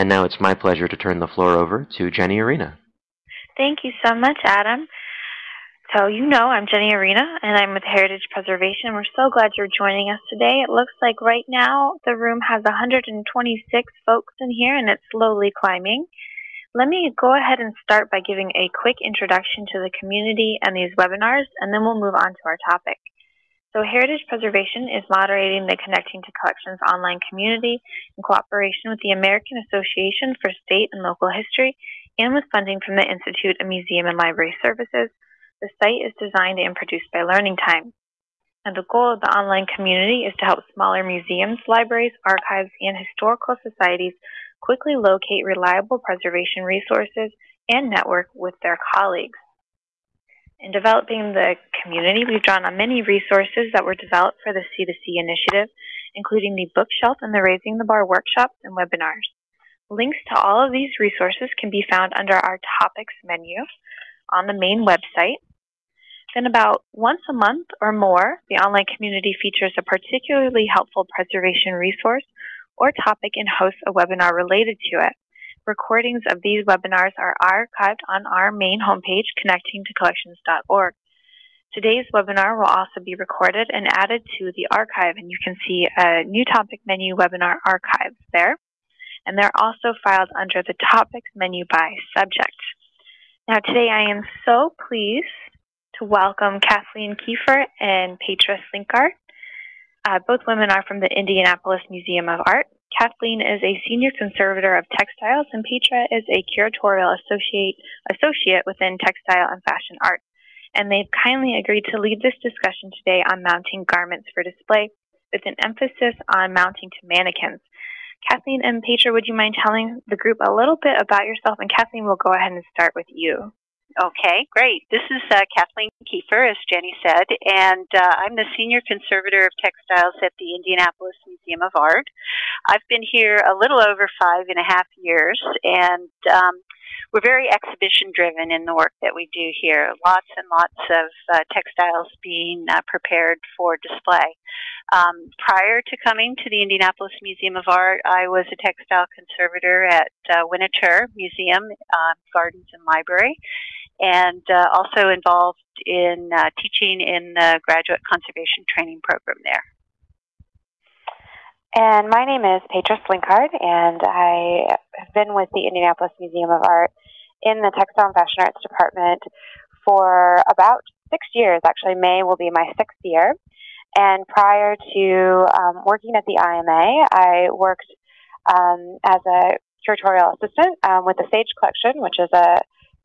And now it's my pleasure to turn the floor over to Jenny Arena. Thank you so much, Adam. So you know I'm Jenny Arena, and I'm with Heritage Preservation. We're so glad you're joining us today. It looks like right now the room has 126 folks in here, and it's slowly climbing. Let me go ahead and start by giving a quick introduction to the community and these webinars, and then we'll move on to our topic. So Heritage Preservation is moderating the Connecting to Collections online community in cooperation with the American Association for State and Local History and with funding from the Institute of Museum and Library Services the site is designed and produced by Learning Time. And the goal of the online community is to help smaller museums, libraries, archives, and historical societies quickly locate reliable preservation resources and network with their colleagues. In developing the community, we've drawn on many resources that were developed for the C2C initiative, including the bookshelf and the Raising the Bar workshops and webinars. Links to all of these resources can be found under our topics menu on the main website then about once a month or more, the online community features a particularly helpful preservation resource or topic and hosts a webinar related to it. Recordings of these webinars are archived on our main homepage, connectingtocollections.org. Today's webinar will also be recorded and added to the archive, and you can see a new topic menu webinar archives there. And they're also filed under the topics menu by subject. Now today I am so pleased to welcome Kathleen Kiefer and Petra Slinkard. Uh, both women are from the Indianapolis Museum of Art. Kathleen is a senior conservator of textiles, and Petra is a curatorial associate, associate within textile and fashion art. And they've kindly agreed to lead this discussion today on mounting garments for display with an emphasis on mounting to mannequins. Kathleen and Petra, would you mind telling the group a little bit about yourself? And Kathleen, we'll go ahead and start with you. Okay, great. This is uh, Kathleen Kiefer, as Jenny said, and uh, I'm the Senior Conservator of Textiles at the Indianapolis Museum of Art. I've been here a little over five and a half years, and um, we're very exhibition driven in the work that we do here. Lots and lots of uh, textiles being uh, prepared for display. Um, prior to coming to the Indianapolis Museum of Art, I was a textile conservator at uh, Museum, uh, Gardens and Library and uh, also involved in uh, teaching in the graduate conservation training program there. And my name is Petra Slinkard, and I have been with the Indianapolis Museum of Art in the Textile and Fashion Arts Department for about six years. Actually, May will be my sixth year. And prior to um, working at the IMA, I worked um, as a curatorial assistant um, with the Sage Collection, which is a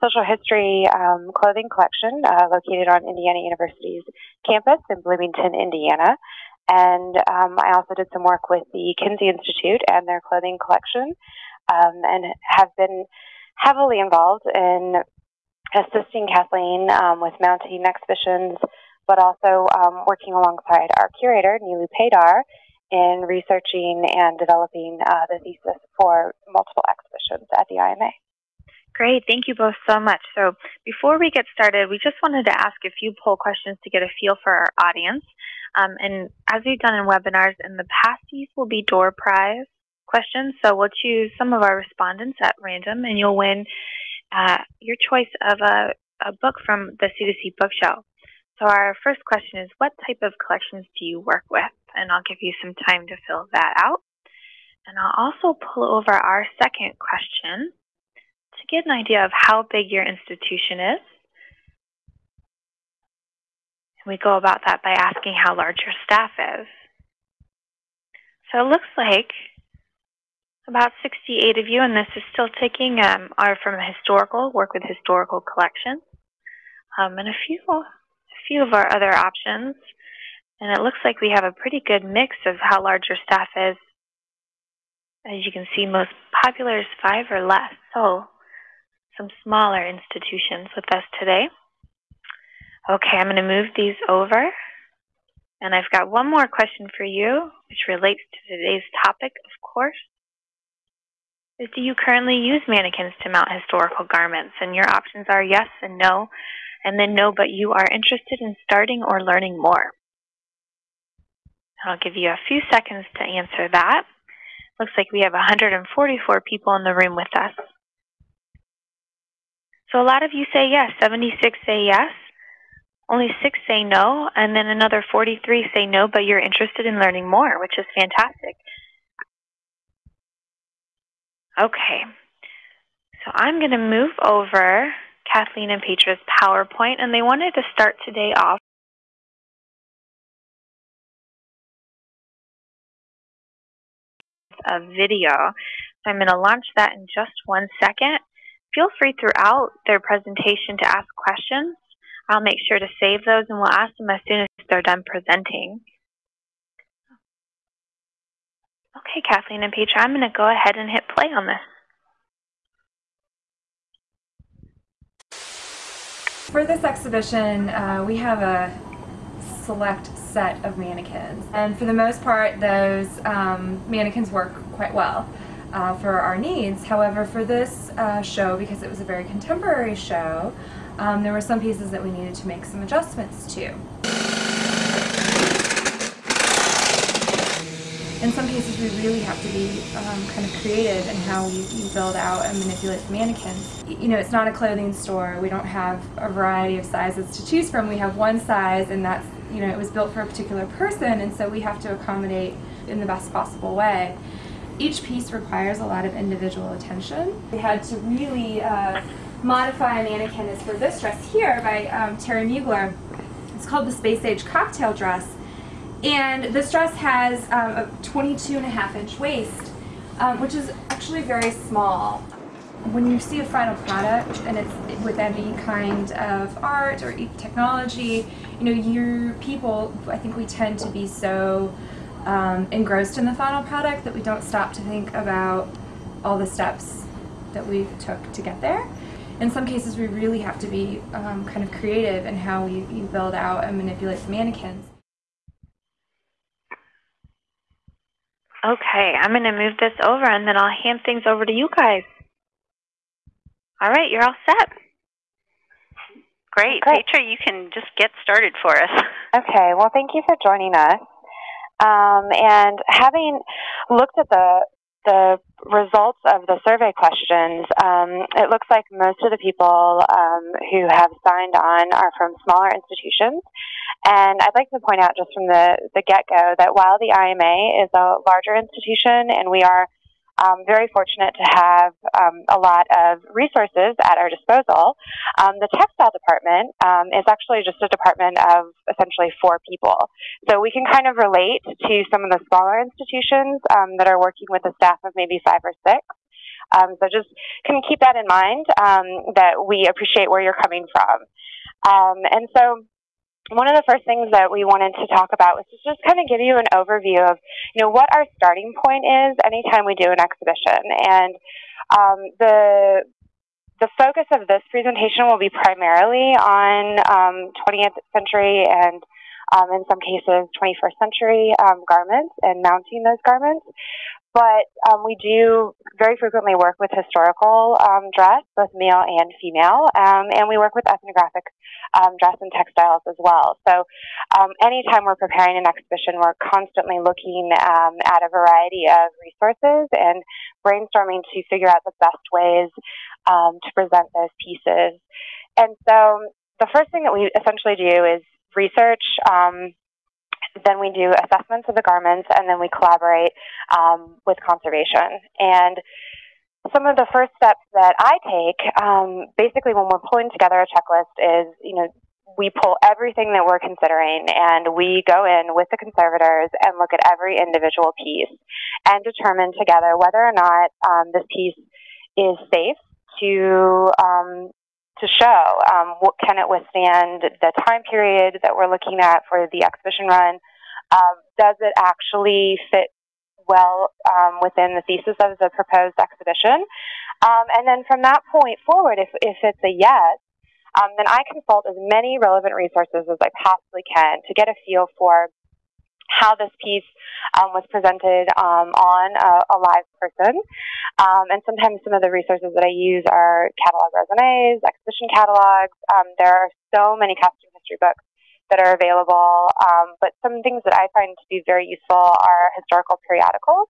social history um, clothing collection uh, located on Indiana University's campus in Bloomington, Indiana. And um, I also did some work with the Kinsey Institute and their clothing collection um, and have been heavily involved in assisting Kathleen um, with mounting exhibitions, but also um, working alongside our curator, Niloo Paydar, in researching and developing uh, the thesis for multiple exhibitions at the IMA. Great. Thank you both so much. So before we get started, we just wanted to ask a few poll questions to get a feel for our audience. Um, and as we've done in webinars in the past, these will be door prize questions. So we'll choose some of our respondents at random, and you'll win uh, your choice of a, a book from the C2C bookshelf. So our first question is, what type of collections do you work with? And I'll give you some time to fill that out. And I'll also pull over our second question, get an idea of how big your institution is. And we go about that by asking how large your staff is. So it looks like about 68 of you, and this is still taking, um, are from historical, work with historical collections, um, and a few, a few of our other options. And it looks like we have a pretty good mix of how large your staff is. As you can see, most popular is five or less. So some smaller institutions with us today. Okay, I'm going to move these over. And I've got one more question for you, which relates to today's topic, of course. Is do you currently use mannequins to mount historical garments? And your options are yes and no, and then no, but you are interested in starting or learning more. I'll give you a few seconds to answer that. Looks like we have 144 people in the room with us. So a lot of you say yes, 76 say yes, only six say no, and then another 43 say no, but you're interested in learning more, which is fantastic. Okay, so I'm going to move over Kathleen and Petra's PowerPoint, and they wanted to start today off with a video. So I'm going to launch that in just one second. Feel free throughout their presentation to ask questions. I'll make sure to save those and we'll ask them as soon as they're done presenting. Okay, Kathleen and Petra, I'm going to go ahead and hit play on this. For this exhibition, uh, we have a select set of mannequins. And for the most part, those um, mannequins work quite well uh, for our needs. However, for this uh, show, because it was a very contemporary show, um, there were some pieces that we needed to make some adjustments to. In some cases, we really have to be um, kind of creative in how we, we, build out and manipulate the mannequins. You know, it's not a clothing store. We don't have a variety of sizes to choose from. We have one size, and that's, you know, it was built for a particular person, and so we have to accommodate in the best possible way. Each piece requires a lot of individual attention. We had to really uh, modify a mannequin is for this dress here by um, Thierry Mugler. It's called the Space Age Cocktail Dress. And this dress has um, a 22 and a half inch waist, um, which is actually very small. When you see a final product and it's with any kind of art or technology, you know, your people, I think we tend to be so um, engrossed in the final product that we don't stop to think about all the steps that we took to get there in some cases we really have to be um, kind of creative in how we, we build out and manipulate the mannequins. Okay, I'm going to move this over and then I'll hand things over to you guys. All right, you're all set. Great. Great. Petra, you can just get started for us. Okay, well, thank you for joining us. Um, and having looked at the the results of the survey questions, um, it looks like most of the people um, who have signed on are from smaller institutions. And I'd like to point out just from the, the get go that while the IMA is a larger institution and we are um, very fortunate to have um, a lot of resources at our disposal. Um, the textile department um, is actually just a department of essentially four people. So we can kind of relate to some of the smaller institutions um, that are working with a staff of maybe five or six. Um, so just can keep that in mind that we appreciate where you're coming from. and so one of the first things that we wanted to talk about was to just kind of give you an overview of, you know, what our starting point is anytime we do an exhibition. And um, the the focus of this presentation will be primarily on um, 20th century and um, in some cases 21st century um, garments and mounting those garments. But um, we do very frequently work with historical um, dress, both male and female, um, and we work with ethnographic um, dress and textiles as well. So um, anytime we're preparing an exhibition, we're constantly looking um, at a variety of resources and brainstorming to figure out the best ways to present those pieces. And so the first thing that we essentially do is research then we do assessments of the garments, and then we collaborate um, with conservation. And some of the first steps that I take, um, basically when we're pulling together a checklist, is you know we pull everything that we're considering and we go in with the conservators and look at every individual piece and determine together whether or not um, this piece is safe to um, to show. Um, what can it withstand the time period that we're looking at for the exhibition run? Um, does it actually fit well um, within the thesis of the proposed exhibition? Um, and then from that point forward, if, if it's a yes, um, then I consult as many relevant resources as I possibly can to get a feel for how this piece um, was presented um, on a, a, live person. Um, and sometimes some of the resources that I use are catalog raisonnés, exhibition catalogs. Um, there are so many costume history books that are available. Um, but some things that I find to be very useful are historical periodicals.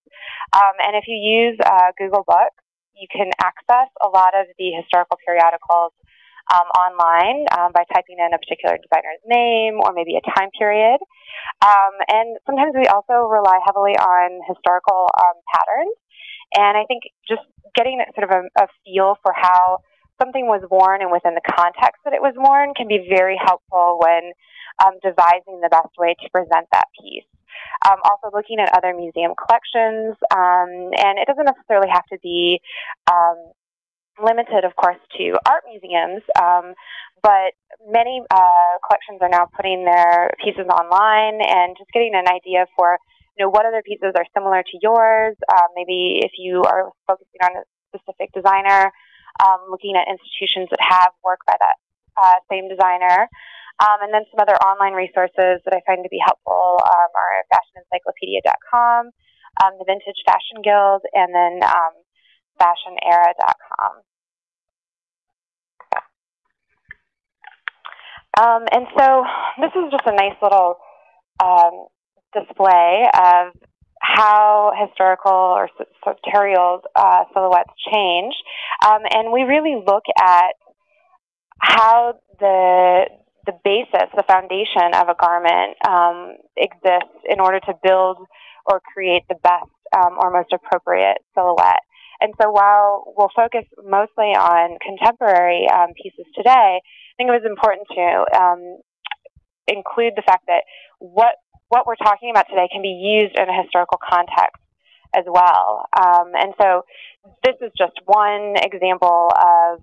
Um, and if you use uh, Google Books, you can access a lot of the historical periodicals um, online um, by typing in a particular designer's name or maybe a time period. Um, and sometimes we also rely heavily on historical um, patterns. And I think just getting sort of a, a feel for how something was worn and within the context that it was worn can be very helpful when um, devising the best way to present that piece. Um, also looking at other museum collections, um, and it doesn't necessarily have to be um, limited, of course, to art museums, um, but many uh, collections are now putting their pieces online and just getting an idea for you know what other pieces are similar to yours. Uh, maybe if you are focusing on a specific designer, um, looking at institutions that have work by that uh, same designer. Um, and then some other online resources that I find to be helpful um, are fashionencyclopedia.com, um, the Vintage Fashion Guild, and then um, fashionera.com. Um, and so this is just a nice little um, display of how historical or sartorial uh, silhouettes change. Um, and we really look at how the the basis, the foundation of a garment um, exists in order to build or create the best um, or most appropriate silhouette. And so while we'll focus mostly on contemporary um, pieces today, I think it was important to um, include the fact that what what we're talking about today can be used in a historical context as well. Um, and so this is just one example of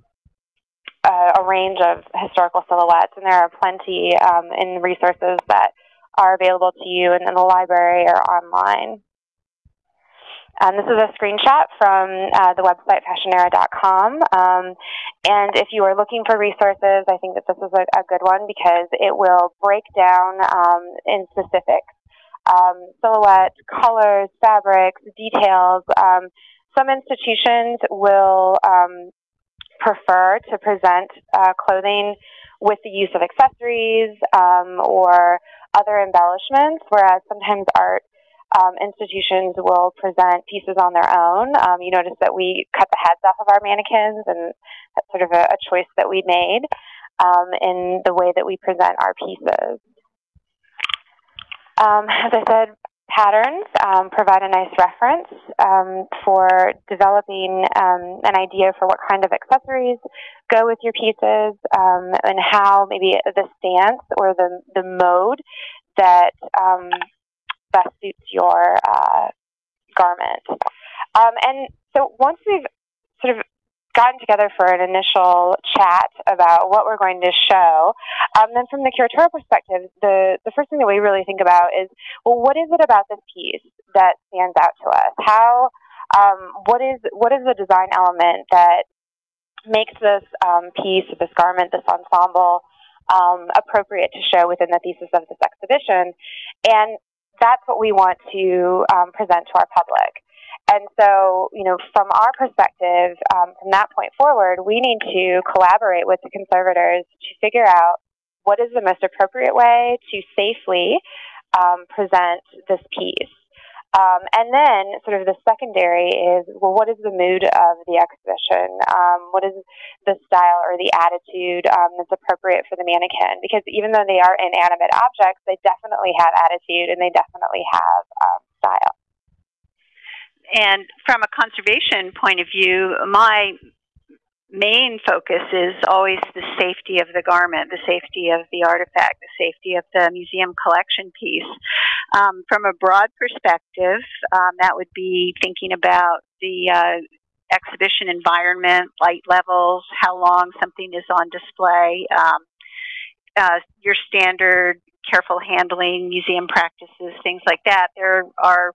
uh, a range of historical silhouettes, and there are plenty um, in resources that are available to you in, in the library or online. Um, this is a screenshot from uh, the website fashionera.com. Um, and if you are looking for resources, I think that this is a, a good one because it will break down um, in specifics um, silhouettes, colors, fabrics, details. Um, some institutions will prefer to present uh, clothing with the use of accessories or other embellishments, whereas sometimes art um, institutions will present pieces on their own. Um, you notice that we cut the heads off of our mannequins, and that's sort of a, a choice that we made um, in the way that we present our pieces. Um, as I said, patterns um, provide a nice reference um, for developing an idea for what kind of accessories go with your pieces and how maybe the stance or the, the mode that best suits your uh, garment. Um, and so once we've sort of gotten together for an initial chat about what we're going to show, um, then from the curatorial perspective, the, the first thing that we really think about is, well, what is it about this piece that stands out to us? How, um, what is what is the design element that makes this um, piece, this garment, this ensemble um, appropriate to show within the thesis of this exhibition? And that's what we want to um, present to our public. And so, you know, from our perspective, um, from that point forward, we need to collaborate with the conservators to figure out what is the most appropriate way to safely um, present this piece. Um, and then, sort of the secondary is, well, what is the mood of the exhibition? Um, what is the style or the attitude um, that's appropriate for the mannequin? Because even though they are inanimate objects, they definitely have attitude and they definitely have um, style. And from a conservation point of view, my main focus is always the safety of the garment, the safety of the artifact, the safety of the museum collection piece. Um, from a broad perspective, um, that would be thinking about the uh, exhibition environment, light levels, how long something is on display, um, uh, your standard careful handling, museum practices, things like that. There are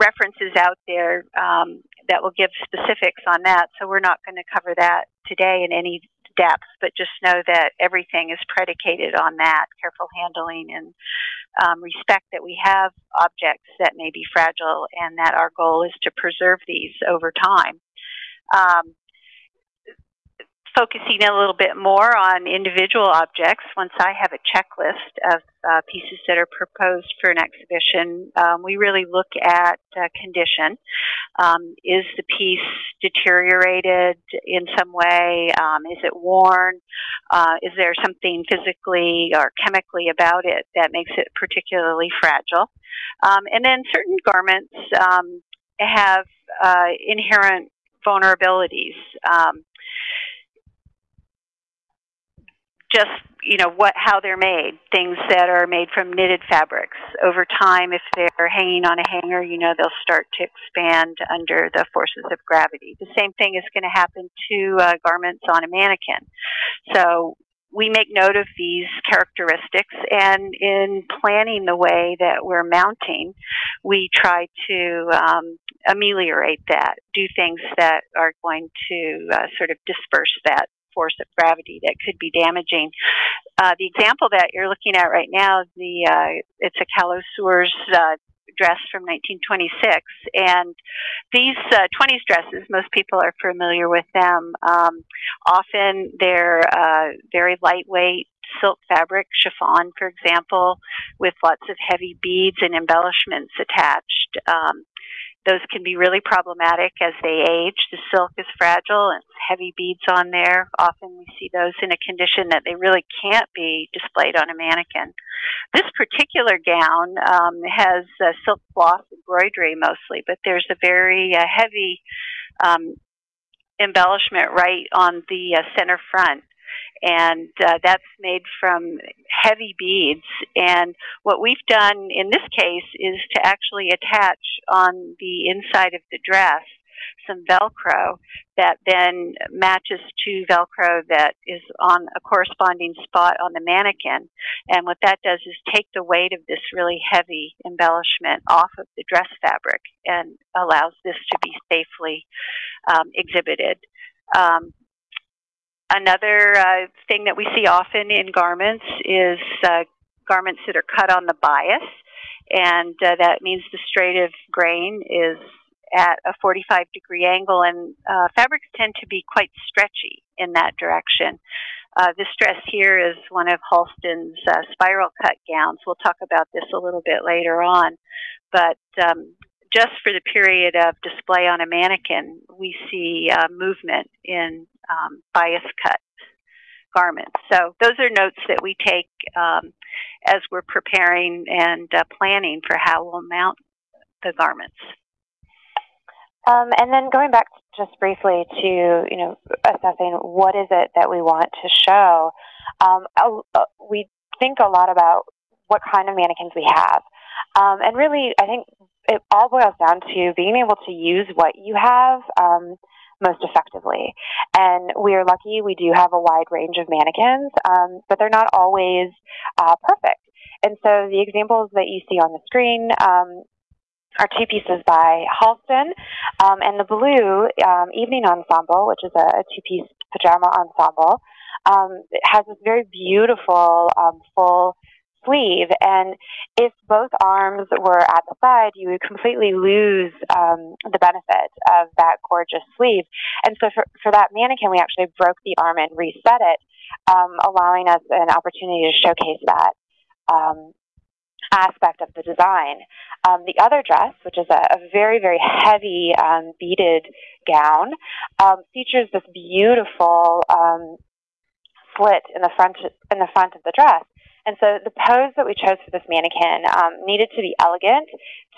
references out there um, that will give specifics on that. So we're not going to cover that today in any depth, but just know that everything is predicated on that careful handling and um, respect that we have objects that may be fragile and that our goal is to preserve these over time. Um, focusing a little bit more on individual objects, once I have a checklist of uh, pieces that are proposed for an exhibition, um, we really look at uh, condition. Um, is the piece deteriorated in some way? Um, is it worn? Uh, is there something physically or chemically about it that makes it particularly fragile? Um, and then certain garments um, have uh, inherent vulnerabilities. Um, just you know what how they're made things that are made from knitted fabrics. Over time if they're hanging on a hanger you know they'll start to expand under the forces of gravity. The same thing is going to happen to uh, garments on a mannequin. So we make note of these characteristics and in planning the way that we're mounting we try to um, ameliorate that do things that are going to uh, sort of disperse that force of gravity that could be damaging. Uh, the example that you're looking at right now, the uh, it's a Callot Soeurs uh, dress from 1926, and these 20s uh, dresses, most people are familiar with them. Um, often they're uh, very lightweight silk fabric, chiffon, for example, with lots of heavy beads and embellishments attached. Um, those can be really problematic as they age. The silk is fragile and heavy beads on there. Often we see those in a condition that they really can't be displayed on a mannequin. This particular gown um, has uh, silk cloth embroidery mostly, but there's a very uh, heavy um, embellishment right on the uh, center front and uh, that's made from heavy beads. And what we've done in this case is to actually attach on the inside of the dress some Velcro that then matches to Velcro that is on a corresponding spot on the mannequin. And what that does is take the weight of this really heavy embellishment off of the dress fabric and allows this to be safely um, exhibited. Um, Another uh, thing that we see often in garments is uh, garments that are cut on the bias, and uh, that means the straight of grain is at a 45 degree angle, and uh, fabrics tend to be quite stretchy in that direction. Uh, this dress here is one of Halston's uh, spiral cut gowns. We'll talk about this a little bit later on. But um, just for the period of display on a mannequin, we see uh, movement in um, bias cut garments. So those are notes that we take um, as we're preparing and uh, planning for how we'll mount the garments. Um, and then going back just briefly to you know assessing what is it that we want to show, um, we think a lot about what kind of mannequins we have. Um, and really, I think it all boils down to being able to use what you have um, most effectively. And we are lucky we do have a wide range of mannequins, um, but they're not always uh, perfect. And so the examples that you see on the screen um, are two pieces by Halston, um, and the blue um, Evening Ensemble, which is a, a two-piece pajama ensemble, um, has this very beautiful um, full sleeve. And if both arms were at the side, you would completely lose um, the benefit of that gorgeous sleeve. And so for, for that mannequin, we actually broke the arm and reset it, um, allowing us an opportunity to showcase that. Um, aspect of the design. Um, the other dress, which is a, a very, very heavy um, beaded gown, um, features this beautiful um, slit in the front in the front of the dress. And so the pose that we chose for this mannequin um, needed to be elegant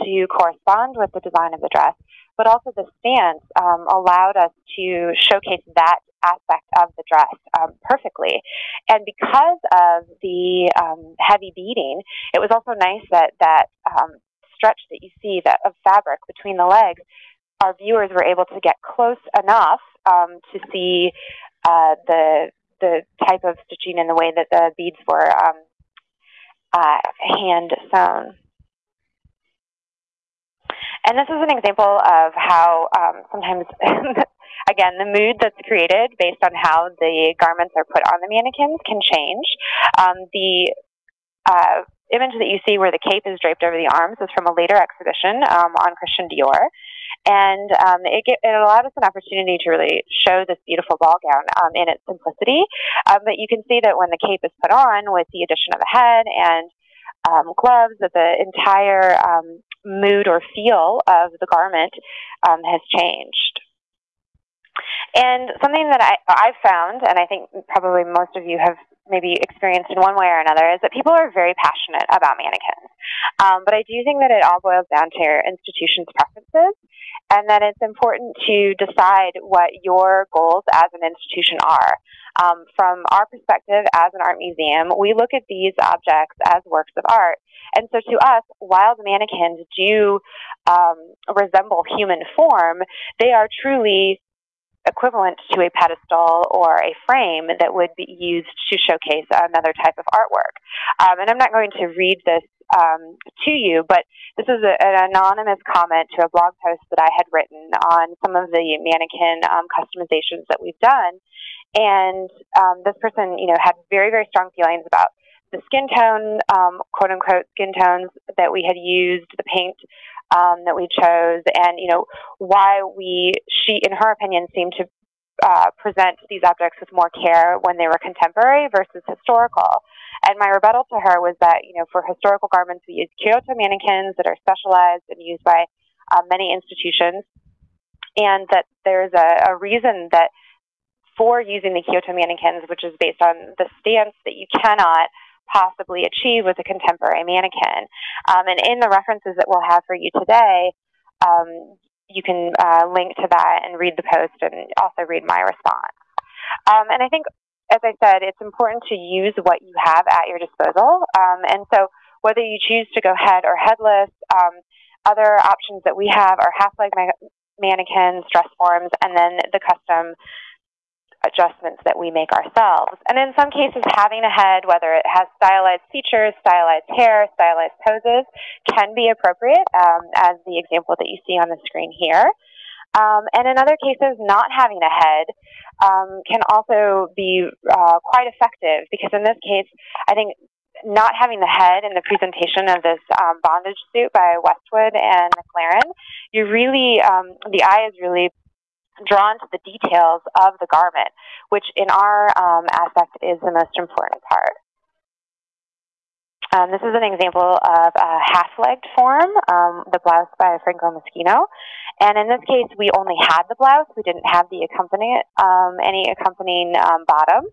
to correspond with the design of the dress, but also the stance um, allowed us to showcase that aspect of the dress um, perfectly. And because of the um, heavy beading, it was also nice that that um, stretch that you see that of fabric between the legs, our viewers were able to get close enough um, to see uh, the the type of stitching and the way that the beads were um, uh, hand sewn. And this is an example of how um, sometimes, again, the mood that's created based on how the garments are put on the mannequins can change. Um, the uh, image that you see where the cape is draped over the arms is from a later exhibition um, on Christian Dior. And um, it, get, it allowed us an opportunity to really show this beautiful ball gown um, in its simplicity. Um, but you can see that when the cape is put on with the addition of a head and um, gloves, that the entire um, mood or feel of the garment has changed. And something that I, I've found, and I think probably most of you have maybe experienced in one way or another, is that people are very passionate about mannequins. Um, but I do think that it all boils down to your institution's preferences, and that it's important to decide what your goals as an institution are. Um, from our perspective as an art museum, we look at these objects as works of art. And so to us, while the mannequins do um, resemble human form, they are truly equivalent to a pedestal or a frame that would be used to showcase another type of artwork. Um, and I'm not going to read this um, to you, but this is a, an anonymous comment to a blog post that I had written on some of the mannequin um, customizations that we've done. And um, this person, you know, had very, very strong feelings about the skin tone, um, quote unquote, skin tones that we had used, the paint um, that we chose, and you know why we she, in her opinion, seemed to uh, present these objects with more care when they were contemporary versus historical. And my rebuttal to her was that you know for historical garments we use Kyoto mannequins that are specialized and used by uh, many institutions, and that there's a, a reason that for using the Kyoto mannequins, which is based on the stance that you cannot possibly achieve with a contemporary mannequin. Um, and in the references that we'll have for you today, um, you can uh, link to that and read the post and also read my response. Um, and I think, as I said, it's important to use what you have at your disposal. Um, and so whether you choose to go head or headless, um, other options that we have are half-leg mannequins, dress forms, and then the custom adjustments that we make ourselves. And in some cases, having a head, whether it has stylized features, stylized hair, stylized poses, can be appropriate, um, as the example that you see on the screen here. Um, and in other cases, not having a head um, can also be uh, quite effective because in this case, I think not having the head in the presentation of this um, bondage suit by Westwood and McLaren, you really, um, the eye is really drawn to the details of the garment, which in our um, aspect is the most important part. Um, this is an example of a half-legged form, um, the blouse by Franco Moschino. And in this case, we only had the blouse. We didn't have the accompanying, um, any accompanying um, bottom.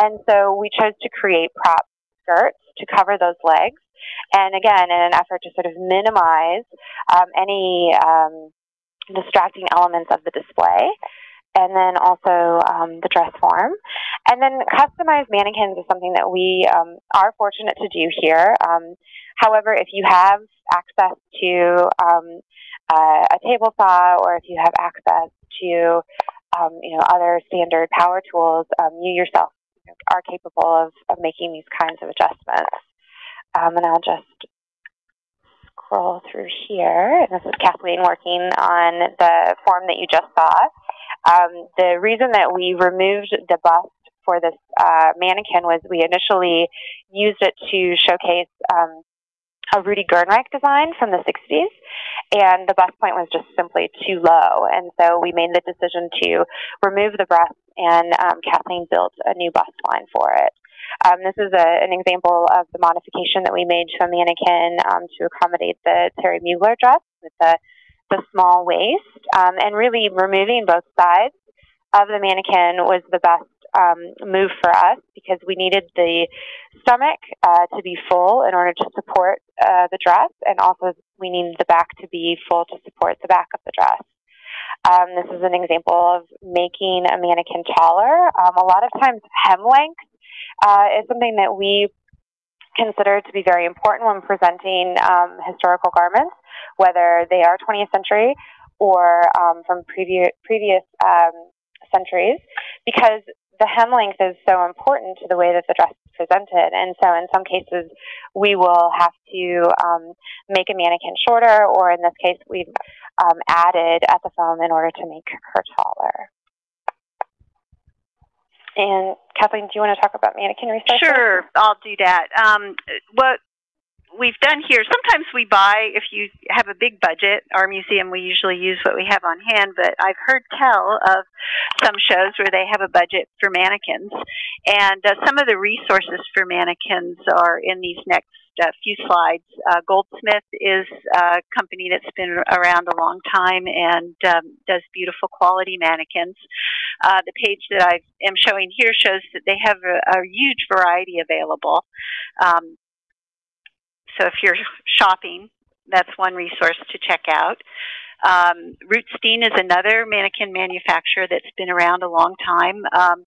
And so we chose to create prop skirts to cover those legs. And again, in an effort to sort of minimize um, any um, distracting elements of the display, and then also um, the dress form. And then customized mannequins is something that we um, are fortunate to do here. Um, however, if you have access to uh, a table saw or if you have access to um, you know, other standard power tools, um, you yourself are capable of, of making these kinds of adjustments. and I'll just scroll through here, this is Kathleen working on the form that you just saw. Um, the reason that we removed the bust for this uh, mannequin was we initially used it to showcase um, a Rudi Gernreich design from the 60s, and the bust point was just simply too low. And so we made the decision to remove the breast, and um, Kathleen built a new bust line for it. Um, this is a, an example of the modification that we made to a mannequin um, to accommodate the Thierry Mugler dress with the, the small waist. Um, and really removing both sides of the mannequin was the best um, move for us because we needed the stomach uh, to be full in order to support uh, the dress, and also we needed the back to be full to support the back of the dress. Um, this is an example of making a mannequin taller. Um, a lot of times, hem length uh, is something that we consider to be very important when presenting um, historical garments, whether they are 20th century or um, from previous previous um, centuries, because the hem length is so important to the way that the dress is presented. And so, in some cases, we will have to um, make a mannequin shorter, or in this case, we've um, added Ethafoam in order to make her taller. And Kathleen, do you want to talk about mannequin research? Sure, I'll do that. Um, what we've done here, sometimes we buy, if you have a big budget, our museum, we usually use what we have on hand, but I've heard tell of some shows where they have a budget for mannequins. And uh, some of the resources for mannequins are in these next uh, few slides. Uh, Goldsmith is a company that's been around a long time and um, does beautiful quality mannequins. Uh, the page that I am showing here shows that they have a, a huge variety available. Um, so if you're shopping, that's one resource to check out. Um, Rootstein is another mannequin manufacturer that's been around a long time. Um,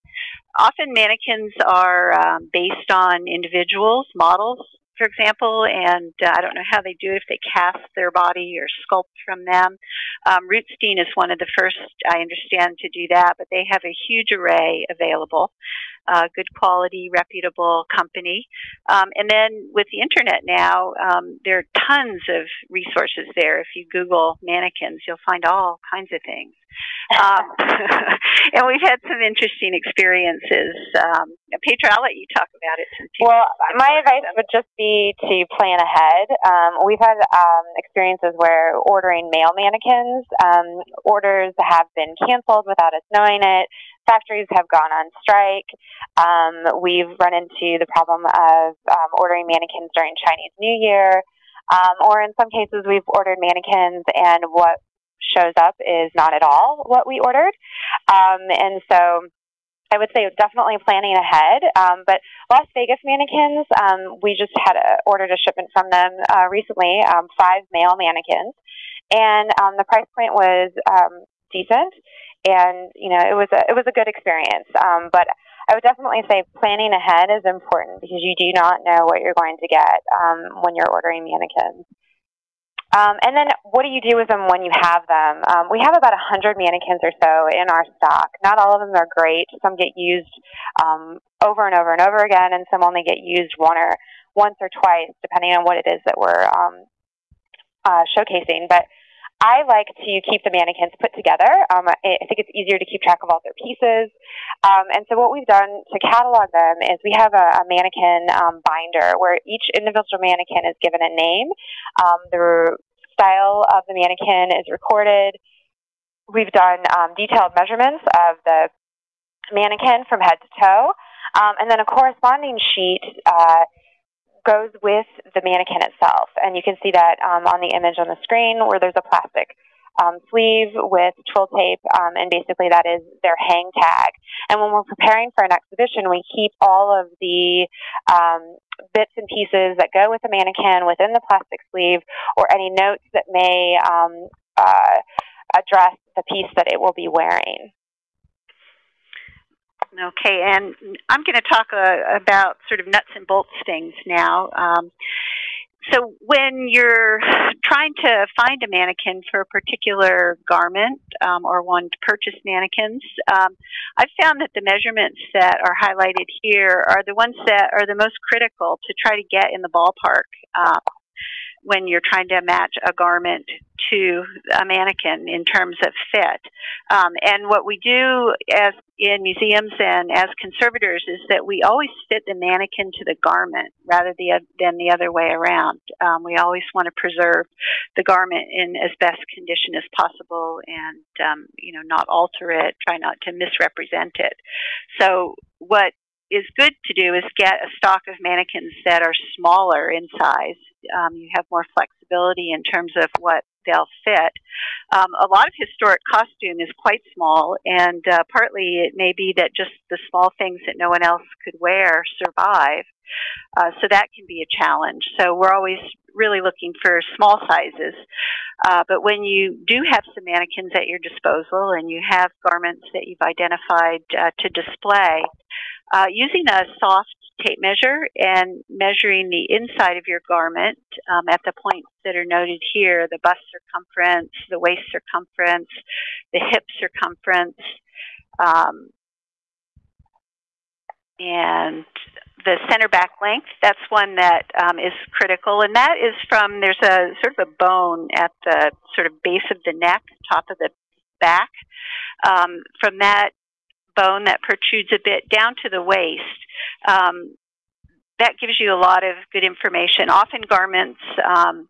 often mannequins are um, based on individuals, models, for example, and uh, I don't know how they do it if they cast their body or sculpt from them. Um, Rootstein is one of the first, I understand, to do that, but they have a huge array available. Uh, good quality, reputable company. Um, and then with the internet now, um, there are tons of resources there. If you Google mannequins, you'll find all kinds of things. Um, and we've had some interesting experiences. Um, Petra, I'll let you talk about it. Well, my advice would just be to plan ahead. Um, we've had um, experiences where ordering male mannequins, um, orders have been canceled without us knowing it. Factories have gone on strike. Um, we've run into the problem of um, ordering mannequins during Chinese New Year. Um, or in some cases, we've ordered mannequins, and what shows up is not at all what we ordered. Um, and so I would say definitely planning ahead. Um, but Las Vegas mannequins, um, we just had a, ordered a shipment from them uh, recently, um, five male mannequins, and um, the price point was um, decent, and you know it was a it was a good experience. Um, but I would definitely say planning ahead is important because you do not know what you're going to get um, when you're ordering mannequins. Um, and then what do you do with them when you have them? Um, we have about 100 mannequins or so in our stock. Not all of them are great. Some get used um, over and over and over again, and some only get used one or once or twice, depending on what it is that we're um, uh, showcasing. But I like to keep the mannequins put together. Um, I think it's easier to keep track of all their pieces. Um, and so what we've done to catalog them is we have a, a mannequin um, binder where each individual mannequin is given a name. Um, the style of the mannequin is recorded. We've done um, detailed measurements of the mannequin from head to toe. Um, and then a corresponding sheet uh, goes with the mannequin itself. And you can see that um, on the image on the screen where there's a plastic um, sleeve with twill tape, um, and basically that is their hang tag. And when we're preparing for an exhibition, we keep all of the um, bits and pieces that go with the mannequin within the plastic sleeve, or any notes that may um, uh, address the piece that it will be wearing. Okay, and I'm going to talk uh, about sort of nuts and bolts things now. Um, so when you're trying to find a mannequin for a particular garment um, or want to purchase mannequins, um, I've found that the measurements that are highlighted here are the ones that are the most critical to try to get in the ballpark. Um, when you're trying to match a garment to a mannequin in terms of fit. Um, and what we do as in museums and as conservators is that we always fit the mannequin to the garment rather than the other way around. Um, we always want to preserve the garment in as best condition as possible and um, you know not alter it, try not to misrepresent it. So what is good to do is get a stock of mannequins that are smaller in size. Um, you have more flexibility in terms of what they'll fit. Um, a lot of historic costume is quite small, and uh, partly it may be that just the small things that no one else could wear survive. Uh, so that can be a challenge. So we're always really looking for small sizes. Uh, but when you do have some mannequins at your disposal and you have garments that you've identified uh, to display, uh, using a soft tape measure and measuring the inside of your garment um, at the points that are noted here, the bust circumference, the waist circumference, the hip circumference, um, and the center back length, that's one that um, is critical. And that is from, there's a sort of a bone at the sort of base of the neck, top of the back. Um, from that bone that protrudes a bit down to the waist, um, that gives you a lot of good information. Often garments, um,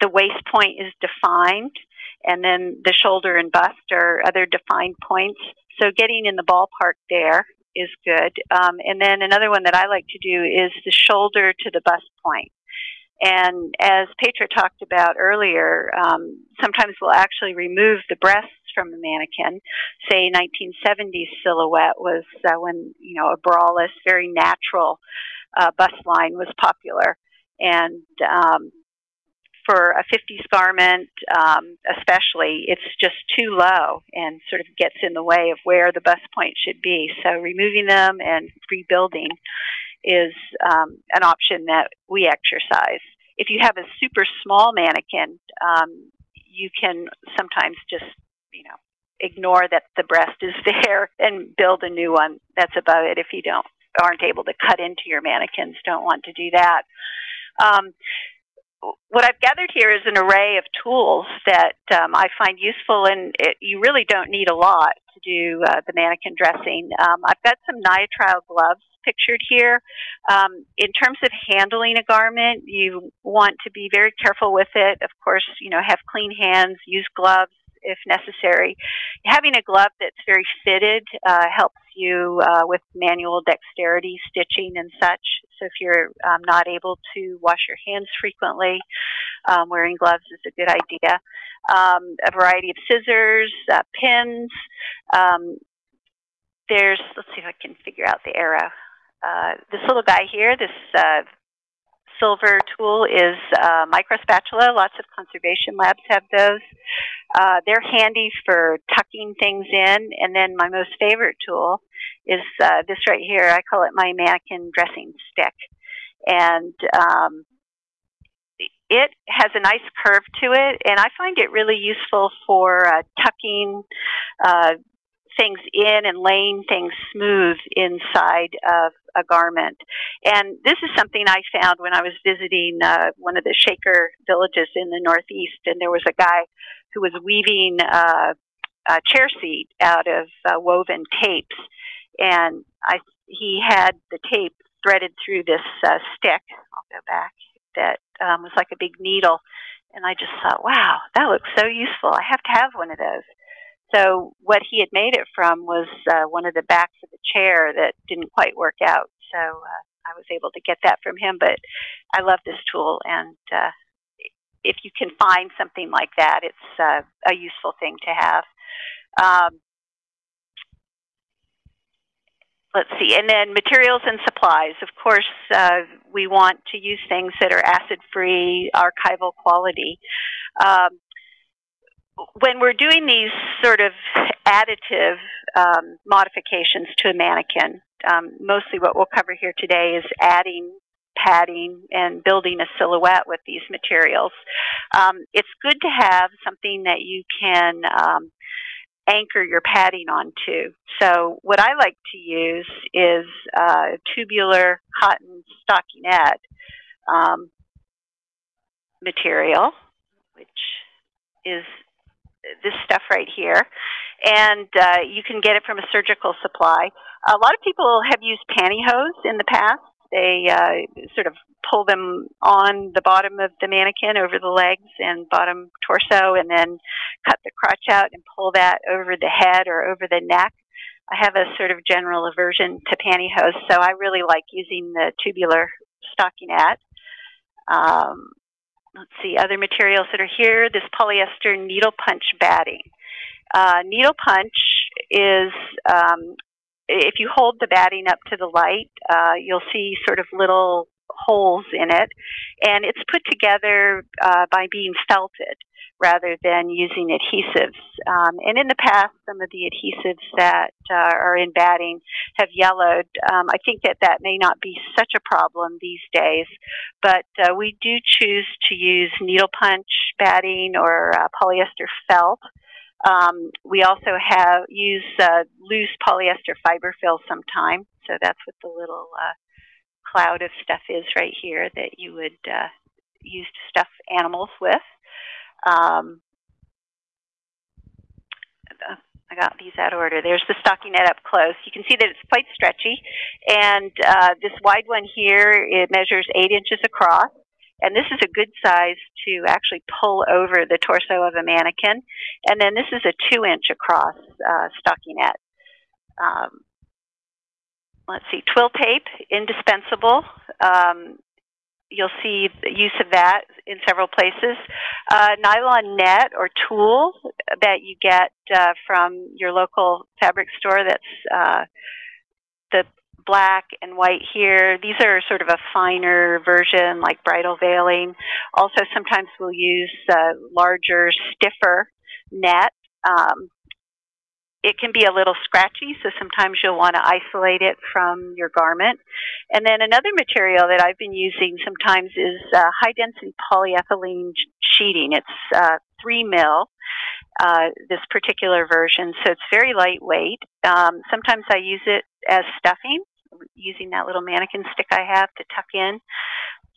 the waist point is defined, and then the shoulder and bust are other defined points. So getting in the ballpark there is good. Um, and then another one that I like to do is the shoulder to the bust point. And as Petra talked about earlier, um, sometimes we'll actually remove the breasts from a mannequin. Say 1970s silhouette was uh, when you know a braless, very natural uh, bust line was popular, and um, for a 50s garment, um, especially, it's just too low and sort of gets in the way of where the bust point should be. So removing them and rebuilding is um, an option that we exercise. If you have a super small mannequin, um, you can sometimes just, you know, ignore that the breast is there and build a new one. That's about it. If you don't aren't able to cut into your mannequins, don't want to do that. Um, what I've gathered here is an array of tools that um, I find useful, and it, you really don't need a lot to do uh, the mannequin dressing. Um, I've got some nitrile gloves pictured here. Um, in terms of handling a garment, you want to be very careful with it. Of course, you know, have clean hands, use gloves if necessary. Having a glove that's very fitted uh, helps you uh, with manual dexterity, stitching, and such. So if you're um, not able to wash your hands frequently, um, wearing gloves is a good idea. Um, a variety of scissors, uh, pins. Um, there's, let's see if I can figure out the arrow. Uh, this little guy here, this uh, silver tool is uh, micro spatula. Lots of conservation labs have those. Uh, they're handy for tucking things in. And then my most favorite tool is uh, this right here. I call it my mannequin dressing stick. And um, it has a nice curve to it, and I find it really useful for uh, tucking uh, things in and laying things smooth inside of a garment. And this is something I found when I was visiting uh, one of the Shaker villages in the Northeast, and there was a guy who was weaving uh, a chair seat out of uh, woven tapes, and I he had the tape threaded through this uh, stick. I'll go back. That um, was like a big needle, and I just thought, wow, that looks so useful. I have to have one of those. So what he had made it from was uh, one of the backs of the chair that didn't quite work out. So uh, I was able to get that from him. But I love this tool, and uh, if you can find something like that, it's uh, a useful thing to have. Um, let's see, and then materials and supplies. Of course, uh, we want to use things that are acid-free, archival quality. Um, when we're doing these sort of additive um, modifications to a mannequin, um, mostly what we'll cover here today is adding padding and building a silhouette with these materials. Um, it's good to have something that you can um, anchor your padding onto. So what I like to use is uh, tubular cotton stockinette um, material, which is this stuff right here, and uh, you can get it from a surgical supply. A lot of people have used pantyhose in the past. They uh, sort of pull them on the bottom of the mannequin over the legs and bottom torso, and then cut the crotch out and pull that over the head or over the neck. I have a sort of general aversion to pantyhose, so I really like using the tubular stockinette. Um, let's see, other materials that are here, this polyester needle punch batting. Uh, needle punch is, um, if you hold the batting up to the light, uh, you'll see sort of little holes in it, and it's put together uh, by being felted rather than using adhesives. Um, and in the past, some of the adhesives that uh, are in batting have yellowed. Um, I think that that may not be such a problem these days, but uh, we do choose to use needle punch batting or uh, polyester felt. Um, we also have use uh, loose polyester fiber fill sometimes, so that's what the little uh, cloud of stuff is right here that you would uh, use to stuff animals with. Um, I got these out of order. There's the stockinette up close. You can see that it's quite stretchy. And uh, this wide one here, it measures 8 inches across. And this is a good size to actually pull over the torso of a mannequin. And then this is a 2 inch across uh, stockinette. Um, let's see, twill tape, indispensable. Um, you'll see use of that in several places. Uh, nylon net or tulle that you get uh, from your local fabric store that's uh, the black and white here. These are sort of a finer version like bridal veiling. Also sometimes we'll use uh, larger, stiffer net. Um, it can be a little scratchy, so sometimes you'll want to isolate it from your garment. And then another material that I've been using sometimes is uh, high density polyethylene sheeting. It's uh, 3 mil, uh, this particular version, so it's very lightweight. Um, sometimes I use it as stuffing, using that little mannequin stick I have to tuck in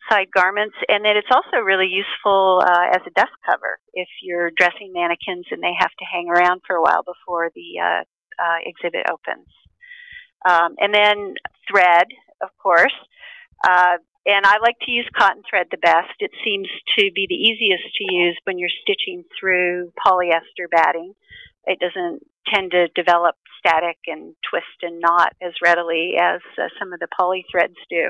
side garments, and then it's also really useful uh, as a dust cover if you're dressing mannequins and they have to hang around for a while before the uh, uh, exhibit opens. Um, and then thread, of course. Uh, and I like to use cotton thread the best. It seems to be the easiest to use when you're stitching through polyester batting. It doesn't tend to develop static and twist and knot as readily as uh, some of the poly threads do.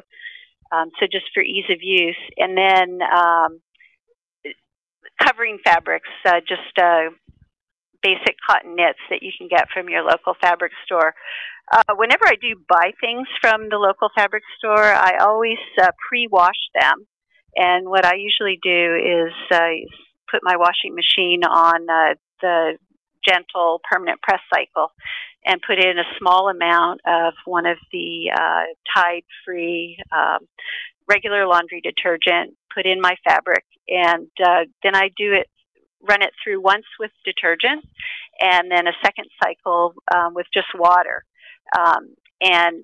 Um, so just for ease of use. And then um, covering fabrics, uh, just uh, basic cotton knits that you can get from your local fabric store. Uh, whenever I do buy things from the local fabric store, I always uh, pre-wash them. And what I usually do is uh, put my washing machine on uh, the gentle permanent press cycle and put in a small amount of one of the uh, Tide-free um, regular laundry detergent, put in my fabric, and uh, then I do it, run it through once with detergent, and then a second cycle um, with just water. Um, and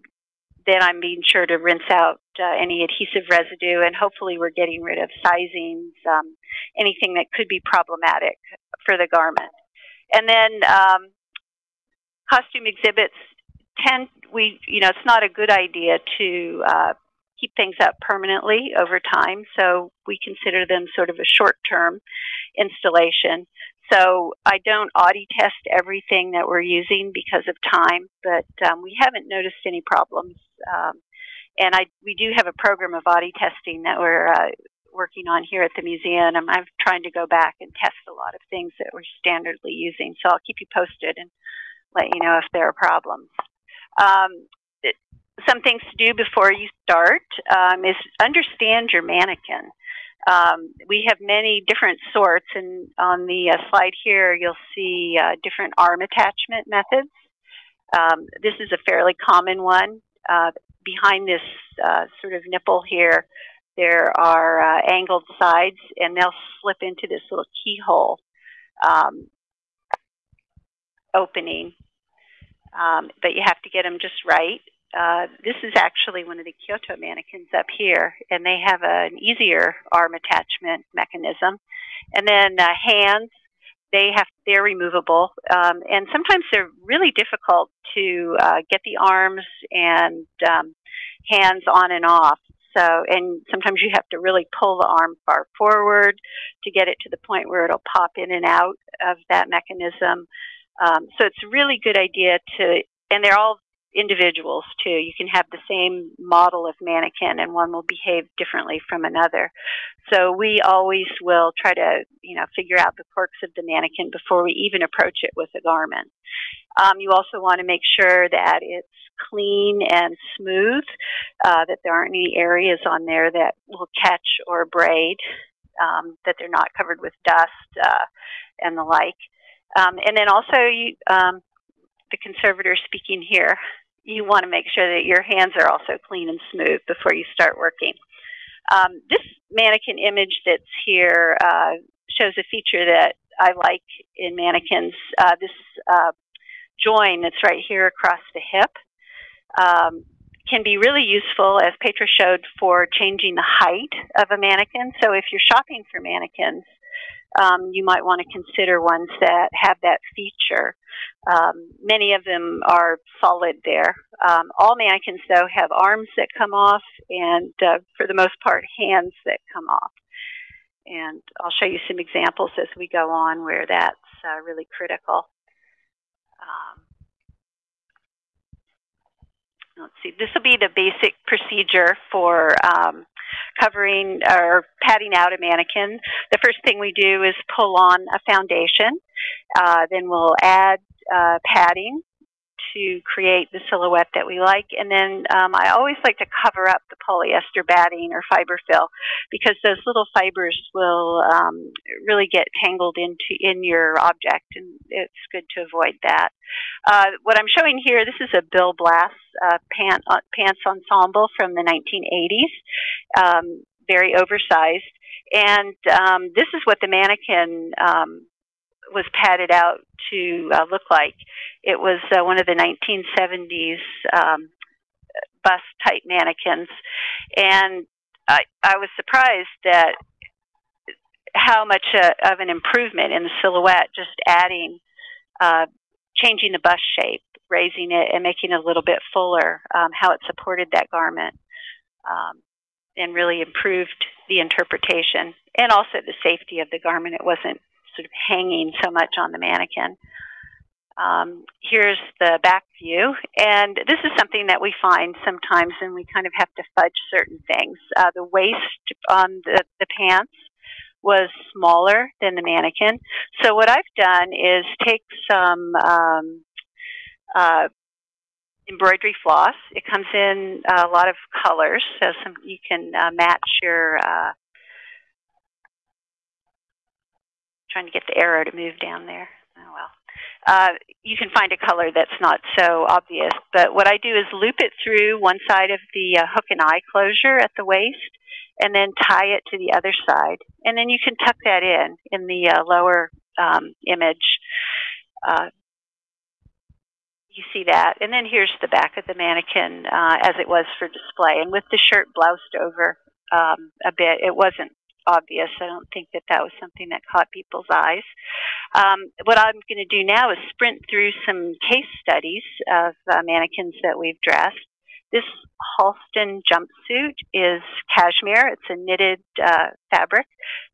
then I'm being sure to rinse out uh, any adhesive residue, and hopefully we're getting rid of sizings, um, anything that could be problematic for the garment. And then um, costume exhibits tend we you know it's not a good idea to uh, keep things up permanently over time so we consider them sort of a short term installation so i don't Oddy test everything that we're using because of time but um, we haven't noticed any problems um, and I, we do have a program of Oddy testing that we're uh, working on here at the museum. I'm, I'm trying to go back and test a lot of things that we're standardly using, so I'll keep you posted and let you know if there are problems. Um, it, some things to do before you start um, is understand your mannequin. Um, we have many different sorts, and on the uh, slide here, you'll see uh, different arm attachment methods. Um, this is a fairly common one. Uh, behind this uh, sort of nipple here, there are uh, angled sides, and they'll slip into this little keyhole um, opening um, but you have to get them just right. Uh, this is actually one of the Kyoto mannequins up here, and they have a, an easier arm attachment mechanism. And then uh, hands, they have they're removable, um, and sometimes they're really difficult to uh, get the arms and um, hands on and off. So, and sometimes you have to really pull the arm far forward to get it to the point where it'll pop in and out of that mechanism. Um, so it's a really good idea to, and they're all individuals too. You can have the same model of mannequin and one will behave differently from another. So we always will try to, you know, figure out the quirks of the mannequin before we even approach it with a garment. Um, you also want to make sure that it's clean and smooth, uh, that there aren't any areas on there that will catch or braid, um, that they're not covered with dust uh, and the like. Um, and then also, you, um, the conservator speaking here, you want to make sure that your hands are also clean and smooth before you start working. Um, this mannequin image that's here uh, shows a feature that I like in mannequins. Uh, this uh, join that's right here across the hip um, can be really useful, as Petra showed, for changing the height of a mannequin. So if you're shopping for mannequins, um, you might want to consider ones that have that feature. Um, many of them are solid there. Um, all mannequins, though, have arms that come off and, uh, for the most part, hands that come off. And I'll show you some examples as we go on where that's uh, really critical. Um, let's see, this will be the basic procedure for um, covering or padding out a mannequin. The first thing we do is pull on a foundation. Uh, then we'll add uh, padding to create the silhouette that we like. And then um, I always like to cover up the polyester batting or fiber fill because those little fibers will um, really get tangled into in your object, and it's good to avoid that. Uh, what I'm showing here, this is a Bill Blass uh, pant, uh, pants ensemble from the 1980s, um, very oversized. And um, this is what the mannequin um, was padded out to uh, look like. It was uh, one of the 1970s um, bust type mannequins, and I, I was surprised that how much uh, of an improvement in the silhouette just adding, uh, changing the bust shape, raising it, and making it a little bit fuller, um, how it supported that garment. Um, and really improved the interpretation and also the safety of the garment. It wasn't sort of hanging so much on the mannequin. Um, here's the back view, and this is something that we find sometimes, and we kind of have to fudge certain things. Uh, the waist on the, the pants was smaller than the mannequin. So what I've done is take some um, uh, embroidery floss. It comes in a lot of colors, so some you can uh, match your uh, trying to get the arrow to move down there. Oh well. Uh, you can find a color that's not so obvious. But what I do is loop it through one side of the uh, hook and eye closure at the waist and then tie it to the other side. And then you can tuck that in in the uh, lower um, image. Uh, you see that. And then here's the back of the mannequin uh, as it was for display. And with the shirt bloused over um, a bit, it wasn't obvious. I don't think that that was something that caught people's eyes. Um, what I'm going to do now is sprint through some case studies of uh, mannequins that we've dressed. This Halston jumpsuit is cashmere. It's a knitted uh, fabric.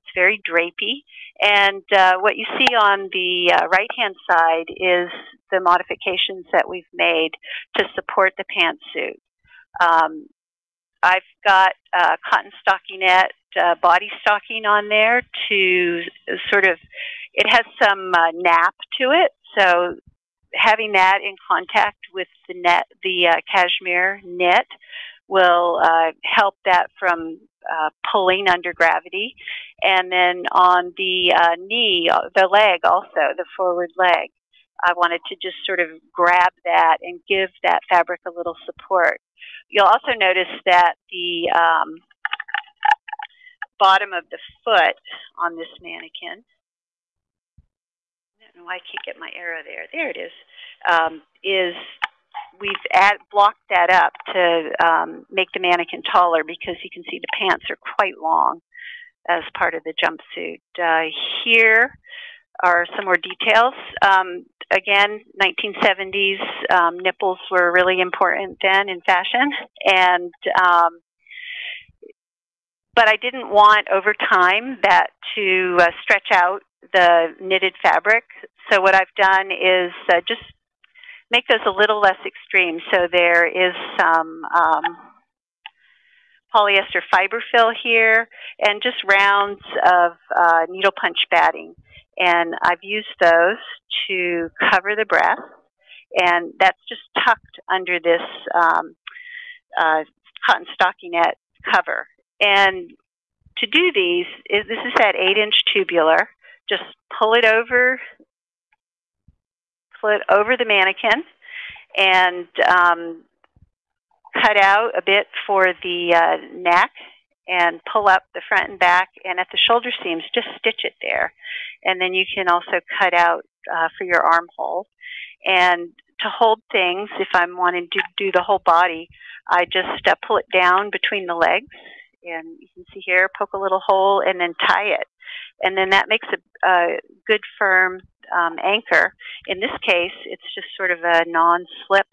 It's very drapey. And uh, what you see on the uh, right-hand side is the modifications that we've made to support the pantsuit. Um, I've got uh, cotton stockinette uh, body stocking on there to sort of, it has some uh, nap to it. So having that in contact with the net, the uh, cashmere knit will uh, help that from uh, pulling under gravity. And then on the uh, knee, uh, the leg also, the forward leg, I wanted to just sort of grab that and give that fabric a little support. You'll also notice that the um, bottom of the foot on this mannequin. I don't know why I can't get my arrow there. There it is. Um, is we've add, blocked that up to um, make the mannequin taller because you can see the pants are quite long as part of the jumpsuit. Uh, here are some more details. Um, again, 1970s um, nipples were really important then in fashion, and um, but I didn't want over time that to uh, stretch out the knitted fabric. So what I've done is uh, just make those a little less extreme. So there is some um, polyester fiber fill here and just rounds of uh, needle punch batting. And I've used those to cover the breast. And that's just tucked under this um, uh, cotton stockinette cover. And to do these, this is that 8-inch tubular. Just pull it over, pull it over the mannequin, and um, cut out a bit for the uh, neck and pull up the front and back and at the shoulder seams just stitch it there. And then you can also cut out uh, for your armhole and to hold things if I'm wanting to do the whole body I just uh, pull it down between the legs And you can see here, poke a little hole and then tie it. And then that makes a, a good firm um, anchor. In this case, it's just sort of a non-slip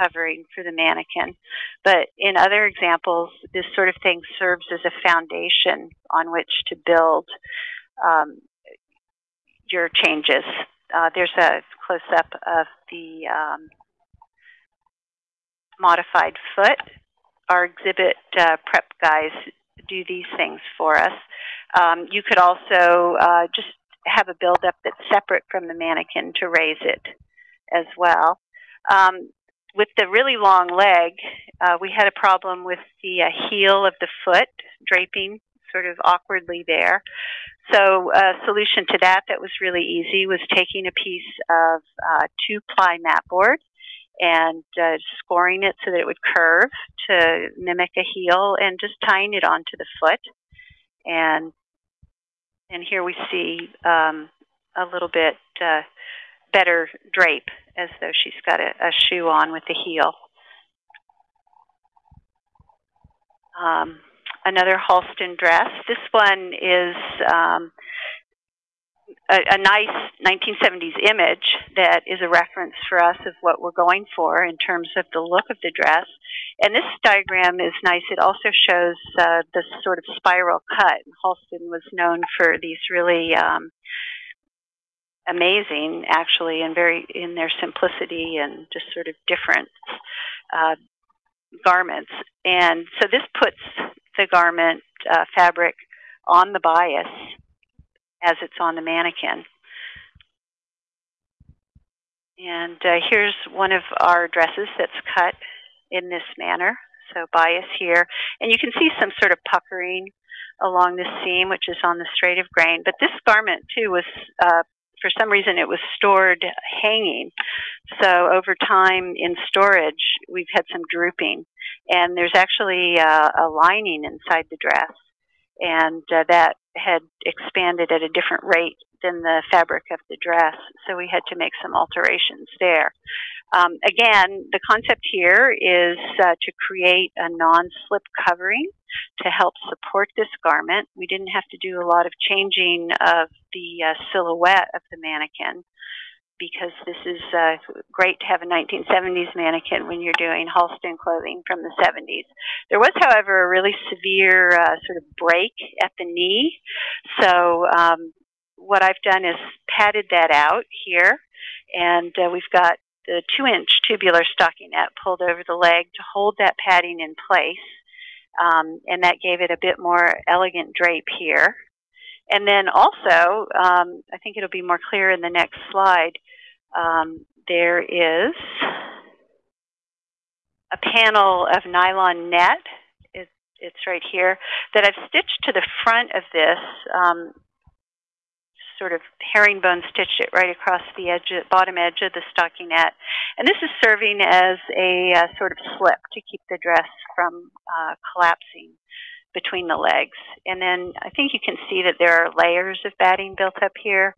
covering for the mannequin. But in other examples, this sort of thing serves as a foundation on which to build um, your changes. Uh, there's a close-up of the um, modified foot. Our exhibit uh, prep guys do these things for us. Um, you could also uh, just have a buildup that's separate from the mannequin to raise it as well. Um, with the really long leg, uh, we had a problem with the uh, heel of the foot draping sort of awkwardly there. So a solution to that that was really easy was taking a piece of uh, two-ply mat board and uh, scoring it so that it would curve to mimic a heel and just tying it onto the foot. And and here we see um, a little bit uh, better drape as though she's got a, a shoe on with the heel. Um, another Halston dress. This one is um, a, a, nice 1970s image that is a reference for us of what we're going for in terms of the look of the dress. And this diagram is nice. It also shows uh, the sort of spiral cut. Halston was known for these really um, amazing, actually, and very in their simplicity and just sort of different uh, garments. And so this puts the garment uh, fabric on the bias as it's on the mannequin. And uh, here's one of our dresses that's cut in this manner. So bias here. And you can see some sort of puckering along this seam, which is on the straight of grain. But this garment, too, was uh, for some reason it was stored hanging. So over time in storage, we've had some drooping. And there's actually uh, a lining inside the dress. And uh, that had expanded at a different rate than the fabric of the dress. So we had to make some alterations there. Um, again, the concept here is uh, to create a non-slip covering to help support this garment. We didn't have to do a lot of changing of the uh, silhouette of the mannequin because this is uh, great to have a 1970s mannequin when you're doing Halston clothing from the 70s. There was, however, a really severe uh, sort of break at the knee. So um, what I've done is padded that out here, and uh, we've got the two inch tubular stockinette pulled over the leg to hold that padding in place. Um, and that gave it a bit more elegant drape here. And then also, um, I think it'll be more clear in the next slide, um, there is a panel of nylon net. It's, it's right here that I've stitched to the front of this um, sort of herringbone stitched it right across the edge, bottom edge of the stockinette. And this is serving as a uh, sort of slip to keep the dress from uh, collapsing between the legs. And then I think you can see that there are layers of batting built up here,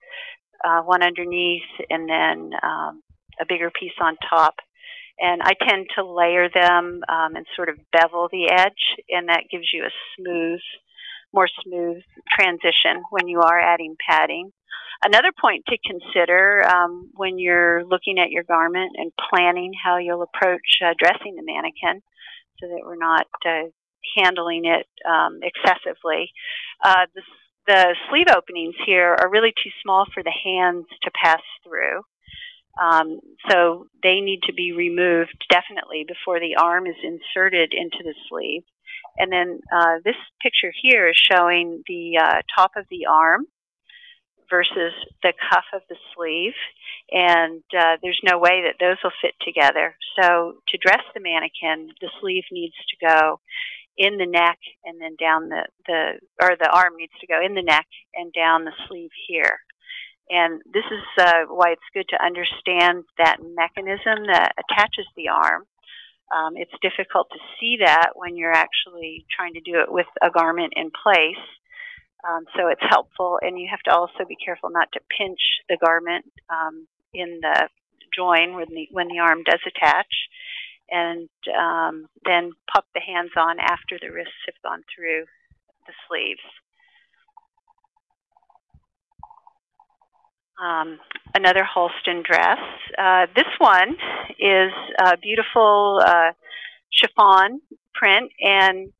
uh, one underneath and then um, a bigger piece on top. And I tend to layer them um, and sort of bevel the edge, and that gives you a smooth more smooth transition when you are adding padding. Another point to consider um, when you're looking at your garment and planning how you'll approach uh, dressing the mannequin so that we're not uh, handling it um, excessively. Uh, the, the sleeve openings here are really too small for the hands to pass through. Um, so they need to be removed definitely before the arm is inserted into the sleeve. And then uh, this picture here is showing the uh, top of the arm versus the cuff of the sleeve. And uh, there's no way that those will fit together. So to dress the mannequin, the sleeve needs to go in the neck and then down the, the or the arm needs to go in the neck and down the sleeve here. And this is uh, why it's good to understand that mechanism that attaches the arm um, it's difficult to see that when you're actually trying to do it with a garment in place. Um, so it's helpful, and you have to also be careful not to pinch the garment um, in the join when the when the arm does attach. And um, then pop the hands on after the wrists have gone through the sleeves. Um, another Halston dress. Uh, this one is a beautiful uh, chiffon print, and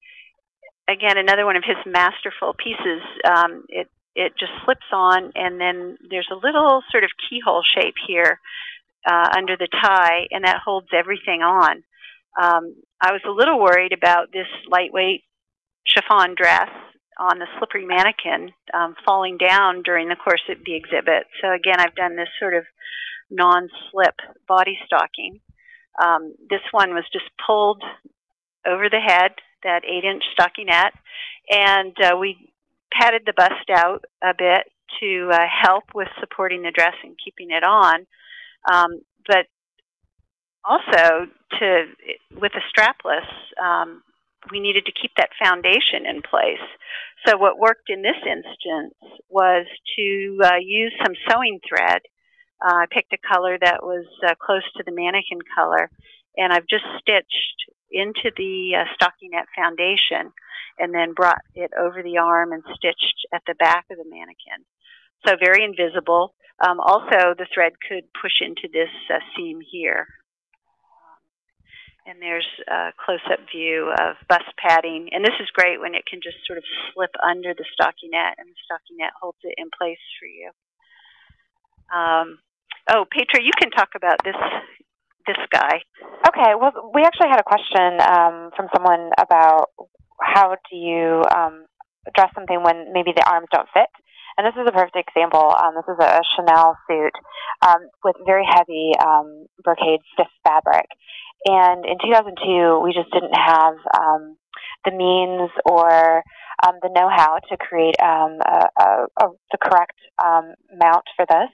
again, another one of his masterful pieces. Um, it it just slips on, and then there's a little sort of keyhole shape here uh, under the tie, and that holds everything on. Um, I was a little worried about this lightweight chiffon dress on the slippery mannequin um, falling down during the course of the exhibit. So again, I've done this sort of non-slip body stocking. Um, this one was just pulled over the head, that 8-inch stockinette, and uh, we padded the bust out a bit to uh, help with supporting the dress and keeping it on. Um, but also to with a strapless, um, we needed to keep that foundation in place. So what worked in this instance was to uh, use some sewing thread. Uh, I picked a color that was uh, close to the mannequin color, and I've just stitched into the uh, stockinette foundation and then brought it over the arm and stitched at the back of the mannequin. So very invisible. Um, also, the thread could push into this uh, seam here. And there's a close-up view of bust padding. And this is great when it can just sort of slip under the stockinette and the stockinette holds it in place for you. Um, oh, Petra, you can talk about this this guy. Okay, well, we actually had a question um, from someone about how do you um, dress something when maybe the arms don't fit. And this is a perfect example. Um, this is a Chanel suit um, with very heavy um, brocade stiff fabric. And in 2002, we just didn't have um, the means or um, the know-how to create um, a, a, the correct um, mount for this.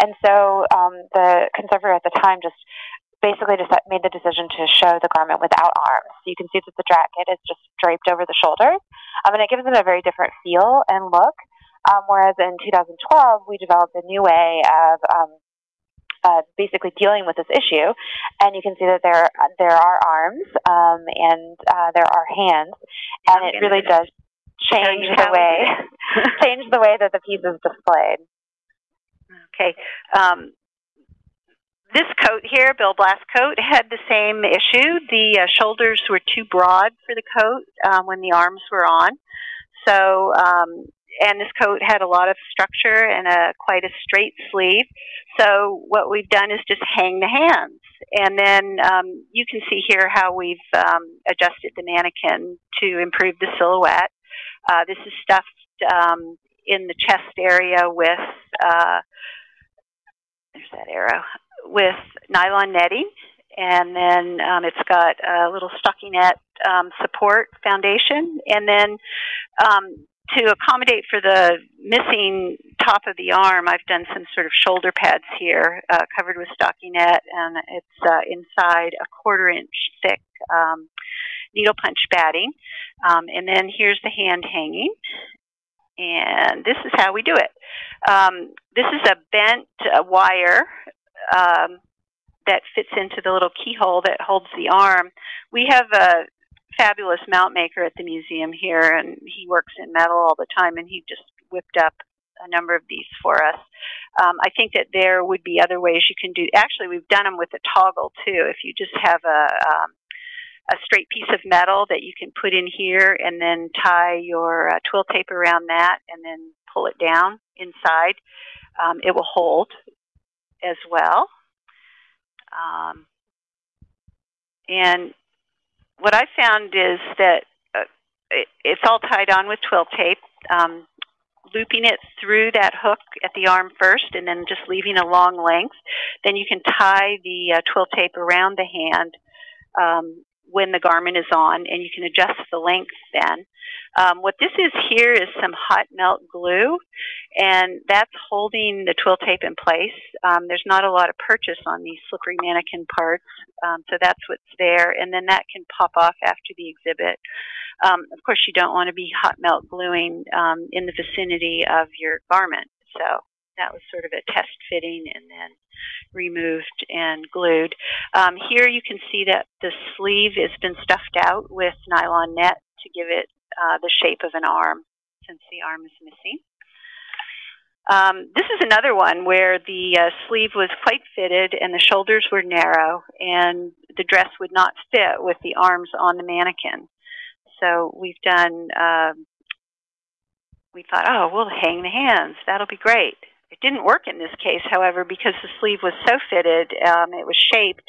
And so um, the conservator at the time just basically just made the decision to show the garment without arms. So you can see that the jacket is just draped over the shoulders, um, and it gives it a very different feel and look. Um, whereas in 2012, we developed a new way of um, uh, basically dealing with this issue, and you can see that there there are arms um, and uh, there are hands, and it really does change the way change the way that the piece is displayed. Okay. Um, this coat here, Bill Blass coat, had the same issue. The uh, shoulders were too broad for the coat um, when the arms were on. So, um, and this coat had a lot of structure and a quite a straight sleeve. So what we've done is just hang the hands. And then um, you can see here how we've um, adjusted the mannequin to improve the silhouette. Uh, this is stuffed um, in the chest area with, uh, there's that arrow, with nylon netting, and then um, it's got a little stockinette um, support foundation, and then um, to accommodate for the missing top of the arm, I've done some sort of shoulder pads here, uh, covered with stockinette, and it's uh, inside a quarter inch thick um, needle punch batting. Um, and then here's the hand hanging, and this is how we do it. Um, this is a bent uh, wire um, that fits into the little keyhole that holds the arm. We have a fabulous mount maker at the museum here, and he works in metal all the time, and he just whipped up a number of these for us. Um, I think that there would be other ways you can do. Actually, we've done them with a toggle too. If you just have a um, a straight piece of metal that you can put in here, and then tie your uh, twill tape around that, and then pull it down inside, um, it will hold as well. Um, and what I found is that uh, it, it's all tied on with twill tape. Um, looping it through that hook at the arm first and then just leaving a long length. Then you can tie the uh, twill tape around the hand um, when the garment is on, and you can adjust the length then. Um, what this is here is some hot melt glue, and that's holding the twill tape in place. Um, there's not a lot of purchase on these slippery mannequin parts, um, so that's what's there, and then that can pop off after the exhibit. Um, of course, you don't want to be hot melt gluing um, in the vicinity of your garment, so that was sort of a test fitting and then removed and glued. Um, here you can see that the sleeve has been stuffed out with nylon net to give it uh, the shape of an arm since the arm is missing. Um, this is another one where the uh, sleeve was quite fitted and the shoulders were narrow and the dress would not fit with the arms on the mannequin. So we've done, uh, we thought, oh, we'll hang the hands. That'll be great. It didn't work in this case, however, because the sleeve was so fitted, um, it was shaped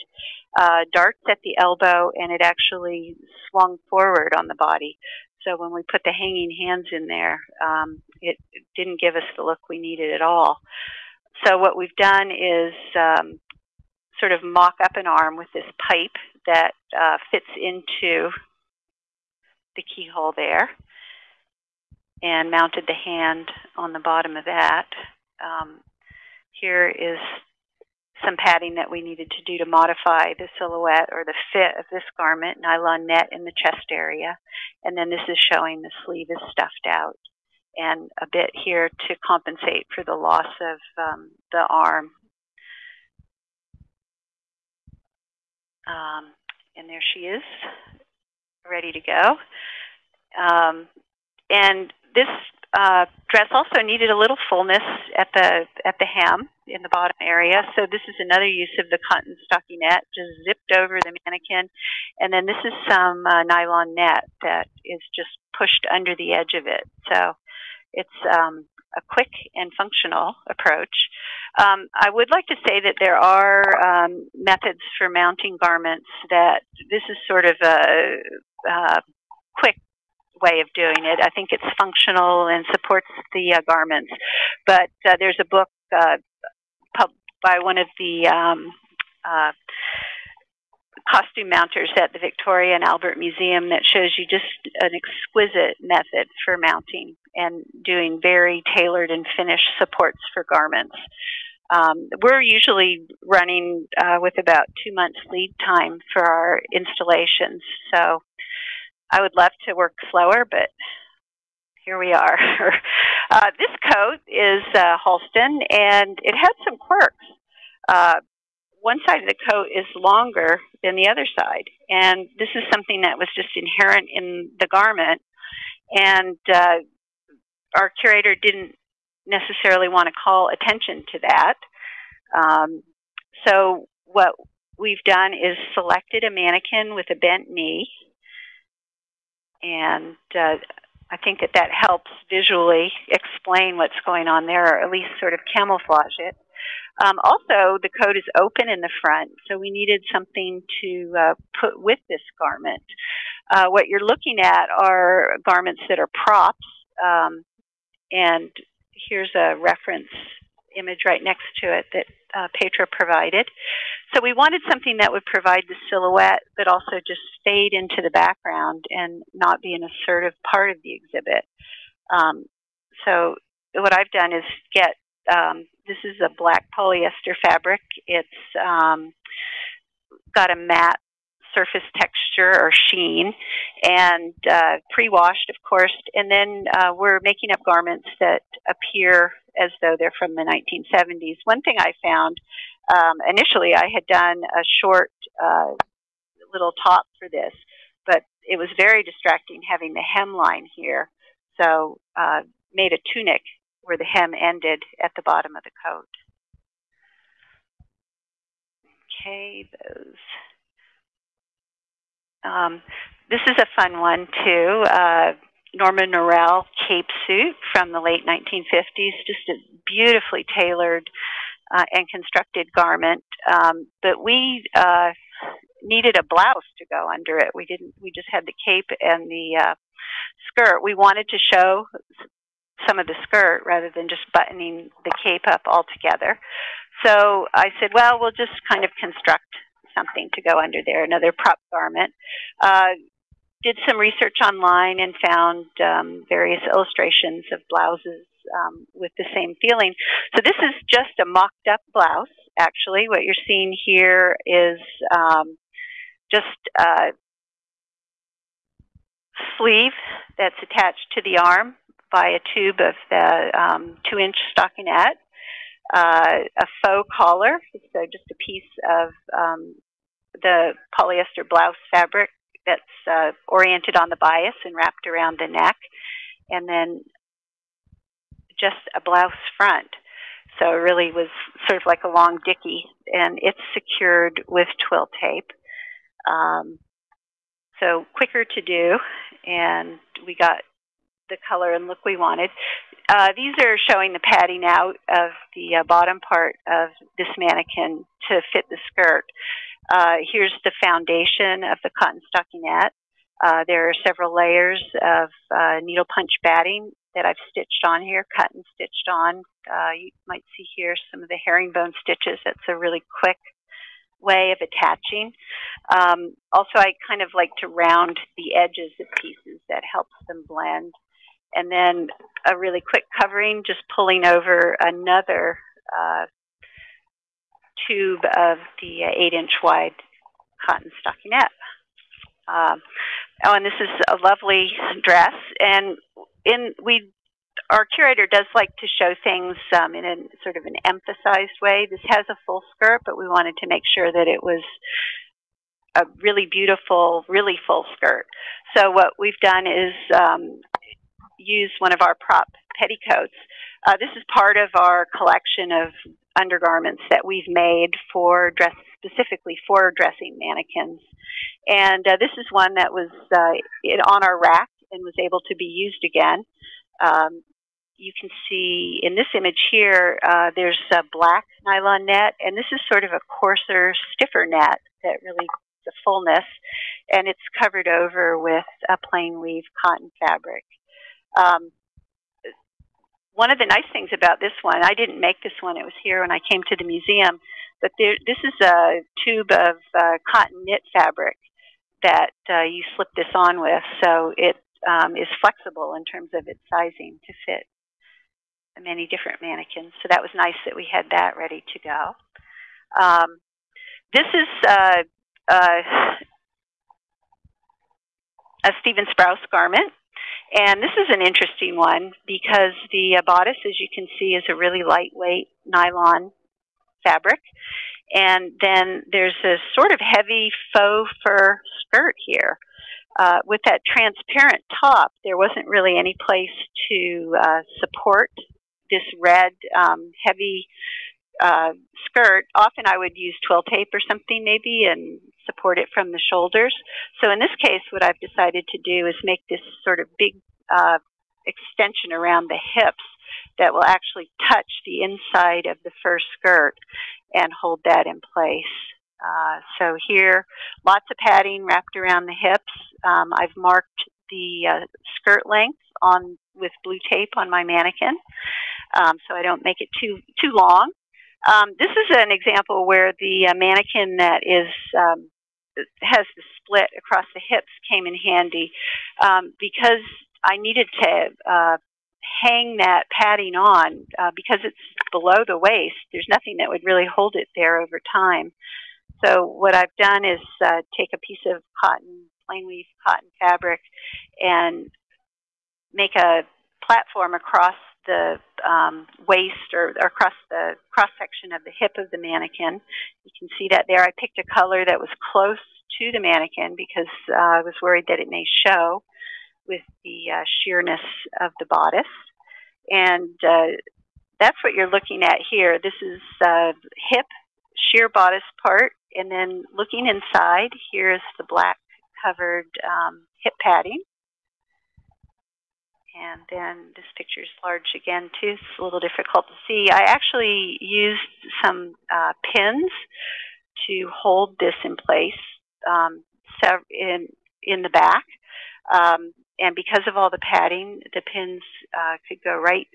uh, darts at the elbow and it actually swung forward on the body. So when we put the hanging hands in there, um, it, it, didn't give us the look we needed at all. So what we've done is um, sort of mock up an arm with this pipe that uh, fits into the keyhole there and mounted the hand on the bottom of that. Um, here is some padding that we needed to do to modify the silhouette or the fit of this garment, nylon net in the chest area. And then this is showing the sleeve is stuffed out and a bit here to compensate for the loss of um, the arm. Um, and there she is, ready to go. Um, and this uh, dress also needed a little fullness at the at the hem in the bottom area. So this is another use of the cotton stockinette, just zipped over the mannequin. And then this is some uh, nylon net that is just pushed under the edge of it. So it's um, a quick and functional approach. Um, I would like to say that there are um, methods for mounting garments that this is sort of a, a quick way of doing it. I think it's functional and supports the uh, garments. But uh, there's a book uh, by one of the um, uh, costume mounters at the Victoria and Albert Museum that shows you just an exquisite method for mounting and doing very tailored and finished supports for garments. Um, we're usually running uh, with about two months lead time for our installations. So I would love to work slower, but here we are. uh, this coat is uh, Halston, and it had some quirks. Uh, one side of the coat is longer than the other side, and this is something that was just inherent in the garment. And uh, our curator didn't necessarily want to call attention to that. Um, so what we've done is selected a mannequin with a bent knee and uh, I think that that helps visually explain what's going on there, or at least sort of camouflage it. Um, also, the coat is open in the front, so we needed something to uh, put with this garment. Uh, what you're looking at are garments that are props, um, and here's a reference image right next to it that uh, Petra provided. So we wanted something that would provide the silhouette, but also just fade into the background and not be an assertive part of the exhibit. Um, so what I've done is get, um, this is a black polyester fabric. It's um, got a matte surface texture or sheen and uh, pre-washed, of course. And then uh, we're making up garments that appear as though they're from the 1970s. One thing I found um, initially, I had done a short uh, little top for this, but it was very distracting having the hemline here. So uh, made a tunic where the hem ended at the bottom of the coat. Okay, those. Um, this is a fun one too. Uh, Norman Norell cape suit from the late 1950s, just a beautifully tailored uh, and constructed garment. Um, but we uh, needed a blouse to go under it. We didn't. We just had the cape and the uh, skirt. We wanted to show some of the skirt rather than just buttoning the cape up altogether. So I said, well, we'll just kind of construct something to go under there, another prop garment. Uh, did some research online and found um, various illustrations of blouses um, with the same feeling. So this is just a mocked up blouse, actually. What you're seeing here is um, just a sleeve that's attached to the arm by a tube of the um, two inch stockinette. uh, a faux collar, so just a piece of um, the polyester blouse fabric that's uh, oriented on the bias and wrapped around the neck, and then just a blouse front. So it really was sort of like a long dicky, and it's secured with twill tape. Um, so quicker to do, and we got the color and look we wanted. Uh, these are showing the padding out of the uh, bottom part of this mannequin to fit the skirt. Uh, here's the foundation of the cotton stockinette. Uh, there are several layers of uh, needle punch batting that I've stitched on here, cut and stitched on. Uh, you might see here some of the herringbone stitches. That's a really quick way of attaching. Um, also, I kind of like to round the edges of pieces that helps them blend. And then a really quick covering, just pulling over another uh, tube of the uh, 8 inch wide cotton stockinette. Um, oh, and this is a lovely dress. And in we, our curator does like to show things um, in a sort of an emphasized way. This has a full skirt, but we wanted to make sure that it was a really beautiful, really full skirt. So what we've done is um, use one of our prop petticoats. Uh, this is part of our collection of undergarments that we've made for dress specifically for dressing mannequins. And uh, this is one that was uh, on our rack and was able to be used again. Um, you can see in this image here, uh, there's a black nylon net, and this is sort of a coarser, stiffer net that really the fullness, and it's covered over with a plain weave cotton fabric. Um, one of the nice things about this one, I didn't make this one, it was here when I came to the museum, but there, this is a tube of uh, cotton knit fabric that uh, you slip this on with, so it um, is flexible in terms of its sizing to fit many different mannequins. So that was nice that we had that ready to go. Um, this is uh, uh, a Stephen Sprouse garment. And this is an interesting one because the uh, bodice, as you can see, is a really lightweight nylon fabric. And then there's a sort of heavy faux fur skirt here. Uh, with that transparent top, there wasn't really any place to uh, support this red, um, heavy uh, skirt. Often I would use twill tape or something maybe and support it from the shoulders. So in this case, what I've decided to do is make this sort of big uh, extension around the hips that will actually touch the inside of the first skirt and hold that in place. Uh, so here, lots of padding wrapped around the hips. Um, I've marked the uh, skirt length on with blue tape on my mannequin, um, so I don't make it too too long. Um, this is an example where the uh, mannequin that is um, has the split across the hips came in handy um, because I needed to uh, hang that padding on uh, because it's below the waist. There's nothing that would really hold it there over time. So what I've done is uh, take a piece of cotton, plain weave cotton fabric, and make a platform across the um, waist or, or, across the cross section of the hip of the mannequin. You can see that there. I picked a color that was close to the mannequin because uh, I was worried that it may show with the uh, sheerness of the bodice. And uh, that's what you're looking at here. This is uh, hip sheer bodice part. And then looking inside, here is the black covered um, hip padding. And then this picture is large again too. It's a little difficult to see. I actually used some uh, pins to hold this in place um, in in the back. Um, and because of all the padding, the pins uh, could go right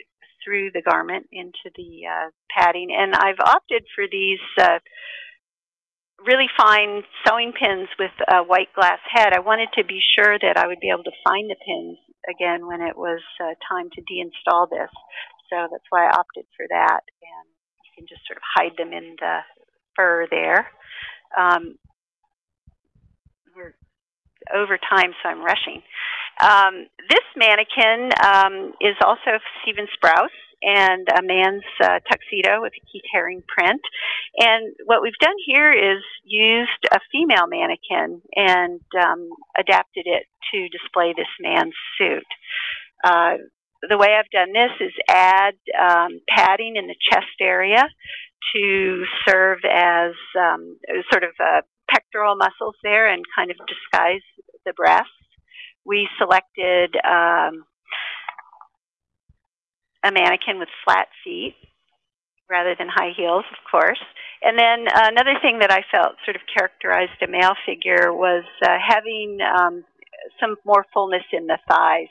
through the garment into the uh, padding. And I've opted for these uh, really fine sewing pins with a white glass head. I wanted to be sure that I would be able to find the pins again when it was uh, time to deinstall this. So that's why I opted for that. And you can just sort of hide them in the fur there. Um, we're over time, so I'm rushing. Um, this mannequin um, is also Stephen Sprouse, and a man's uh, tuxedo with a Keith Haring print. And what we've done here is used a female mannequin and um, adapted it to display this man's suit. Uh, the way I've done this is add um, padding in the chest area to serve as um, sort of uh, pectoral muscles there and kind of disguise the breasts. We selected um, a mannequin with flat feet rather than high heels, of course. And then another thing that I felt sort of characterized a male figure was uh, having um, some more fullness in the thighs.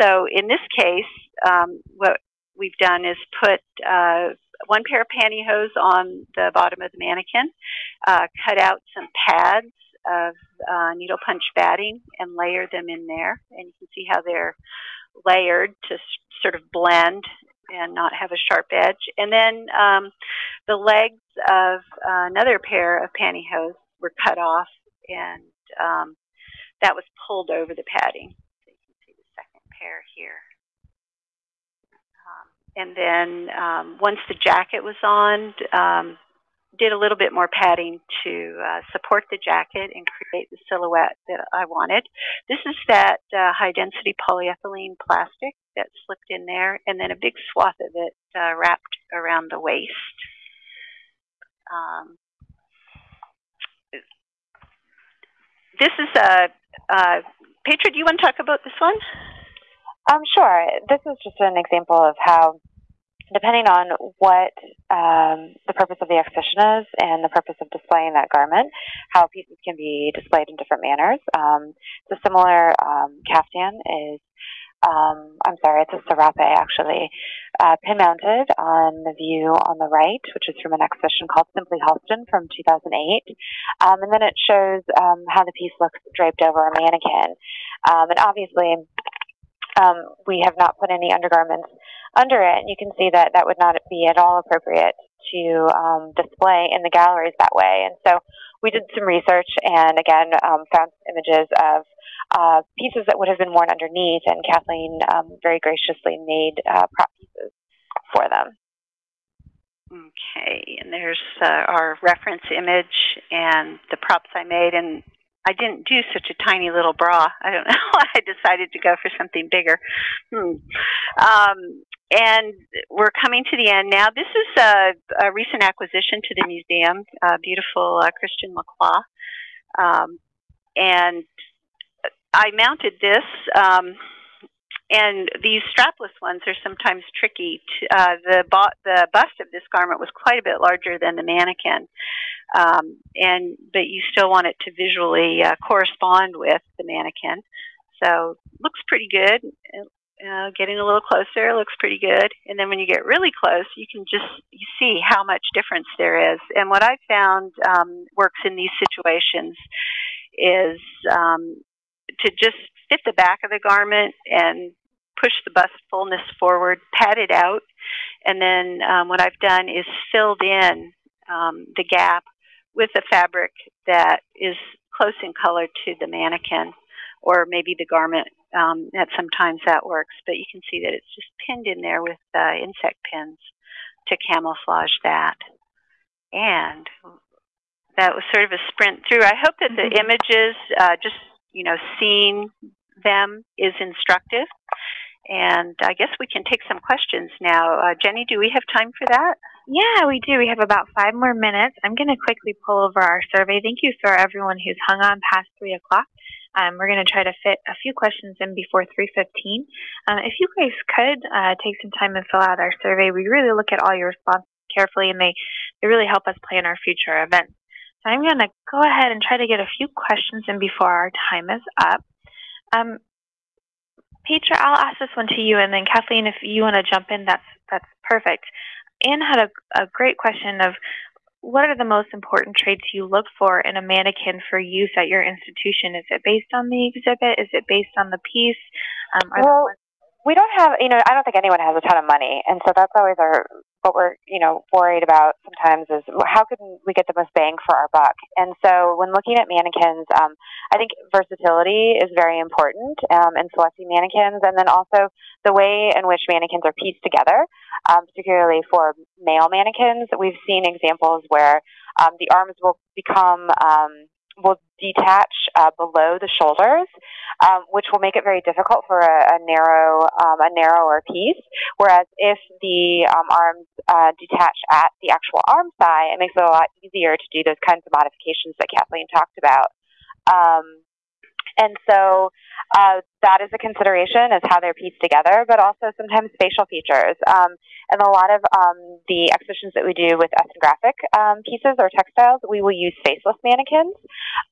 So in this case, um, what we've done is put uh, one pair of pantyhose on the bottom of the mannequin, uh, cut out some pads of uh, needle punch batting and layer them in there. And you can see how they're layered to sort of blend and not have a sharp edge. And then um, the legs of uh, another pair of pantyhose were cut off and um, that was pulled over the padding. So you can see the second pair here. Um, and then um, once the jacket was on, um, did a little bit more padding to uh, support the jacket and create the silhouette that I wanted. This is that uh, high density polyethylene plastic that slipped in there, and then a big swath of it uh, wrapped around the waist. Um, this is a, uh, Petra, do you want to talk about this one? Um, sure. This is just an example of how depending on what um, the purpose of the exhibition is and the purpose of displaying that garment, how pieces can be displayed in different manners. Um, the similar um, caftan is, um, I'm sorry, it's a serape actually, uh, pin mounted on the view on the right, which is from an exhibition called Simply Halston from 2008. Um, and then it shows um, how the piece looks draped over a mannequin. and obviously, we have not put any undergarments under it, and you can see that that would not be at all appropriate to um, display in the galleries that way. And so we did some research and again um, found images of uh, pieces that would have been worn underneath, and Kathleen um, very graciously made uh, prop pieces for them. Okay, and there's uh, our reference image and the props I made, and I didn't do such a tiny little bra. I don't know why I decided to go for something bigger. Hmm. Um, and we're coming to the end now. This is a, a recent acquisition to the museum, uh, beautiful uh, Christian Lacroix. Um, and I mounted this, um, and these strapless ones are sometimes tricky. To, uh, the, the bust of this garment was quite a bit larger than the mannequin, um, and but you still want it to visually uh, correspond with the mannequin. So looks pretty good uh, getting a little closer looks pretty good. And then when you get really close, you can just you see how much difference there is. And what I found um, works in these situations is um, to just fit the back of the garment and push the bust fullness forward, pat it out, and then um, what I've done is filled in um, the gap with a fabric that is close in color to the mannequin or maybe the garment um, that sometimes that works, but you can see that it's just pinned in there with uh, insect pins to camouflage that. And that was sort of a sprint through. I hope that the mm -hmm. images, uh, just you know, seeing them is instructive. And I guess we can take some questions now. Uh, Jenny, do we have time for that? Yeah, we do. We have about five more minutes. I'm going to quickly pull over our survey. Thank you for everyone who's hung on past 3 o'clock. Um, we're going to try to fit a few questions in before 3.15. Um, if you guys could uh, take some time and fill out our survey, we really look at all your responses carefully and they, they really help us plan our future events. So I'm going to go ahead and try to get a few questions in before our time is up. Um, Petra, I'll ask this one to you, and then Kathleen, if you want to jump in, that's that's perfect. Anne had a, a great question of what are the most important traits you look for in a mannequin for use at your institution? Is it based on the exhibit? Is it based on the piece? Um, well, we don't have, you know, I don't think anyone has a ton of money, and so that's always our what we're you know worried about sometimes is how can we get the most bang for our buck. And so when looking at mannequins, um, I think versatility is very important um, in selecting mannequins, and then also the way in which mannequins are pieced together, um, particularly for male mannequins. We've seen examples where um, the arms will become um, will detach uh, below the shoulders, um, which will make it very difficult for a, a narrow, um, a narrower piece. Whereas if the um, arms uh, detach at the actual arm thigh, it makes it a lot easier to do those kinds of modifications that Kathleen talked about. Um, and so uh, that is a consideration is how they're pieced together, but also sometimes facial features. Um, and a lot of um, the exhibitions that we do with ethnographic um, pieces or textiles, we will use faceless mannequins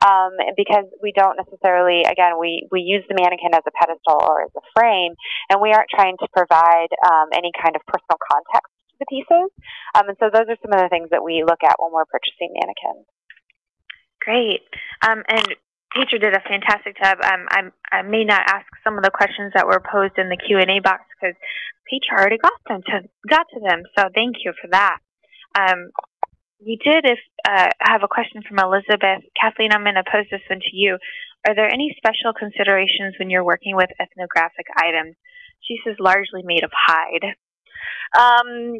um, because we don't necessarily, again, we, we use the mannequin as a pedestal or as a frame, and we aren't trying to provide um, any kind of personal context to the pieces. Um, and so those are some of the things that we look at when we're purchasing mannequins. Great. Um, and Petra did a fantastic job. Um, I'm, I may not ask some of the questions that were posed in the Q and A box because Petra already got them to got to them. So thank you for that. Um, we did. If uh, have a question from Elizabeth, Kathleen, I'm going to pose this one to you. Are there any special considerations when you're working with ethnographic items? She says largely made of hide. Um,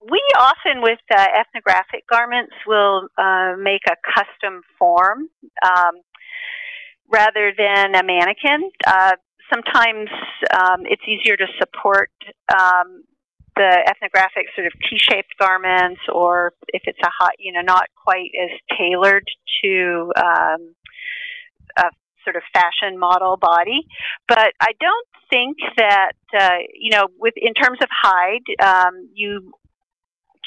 we often, with uh, ethnographic garments, will uh, make a custom form um, rather than a mannequin. Uh, sometimes um, it's easier to support um, the ethnographic sort of T-shaped garments, or if it's a hot, you know, not quite as tailored to um, a sort of fashion model body. But I don't think that uh, you know, with in terms of hide, um, you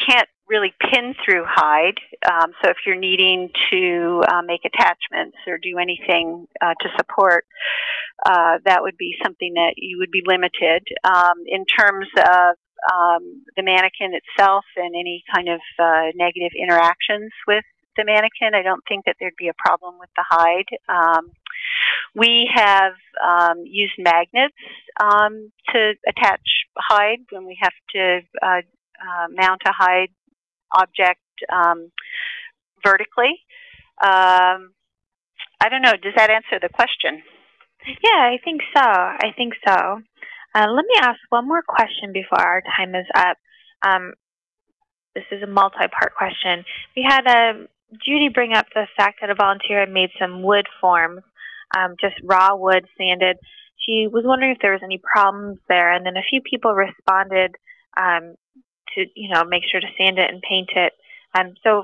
can't really pin through hide. Um, so if you're needing to uh, make attachments or do anything uh, to support, uh, that would be something that you would be limited. Um, in terms of um, the mannequin itself and any kind of uh, negative interactions with the mannequin, I don't think that there'd be a problem with the hide. Um, we have um, used magnets um, to attach hide when we have to uh, mount a hide object um, vertically. Um, I don't know. Does that answer the question? Yeah, I think so. I think so. Uh, let me ask one more question before our time is up. Um, this is a multi-part question. We had um, Judy bring up the fact that a volunteer had made some wood forms, um, just raw wood sanded. She was wondering if there was any problems there, and then a few people responded um, to you know make sure to sand it and paint it. Um, so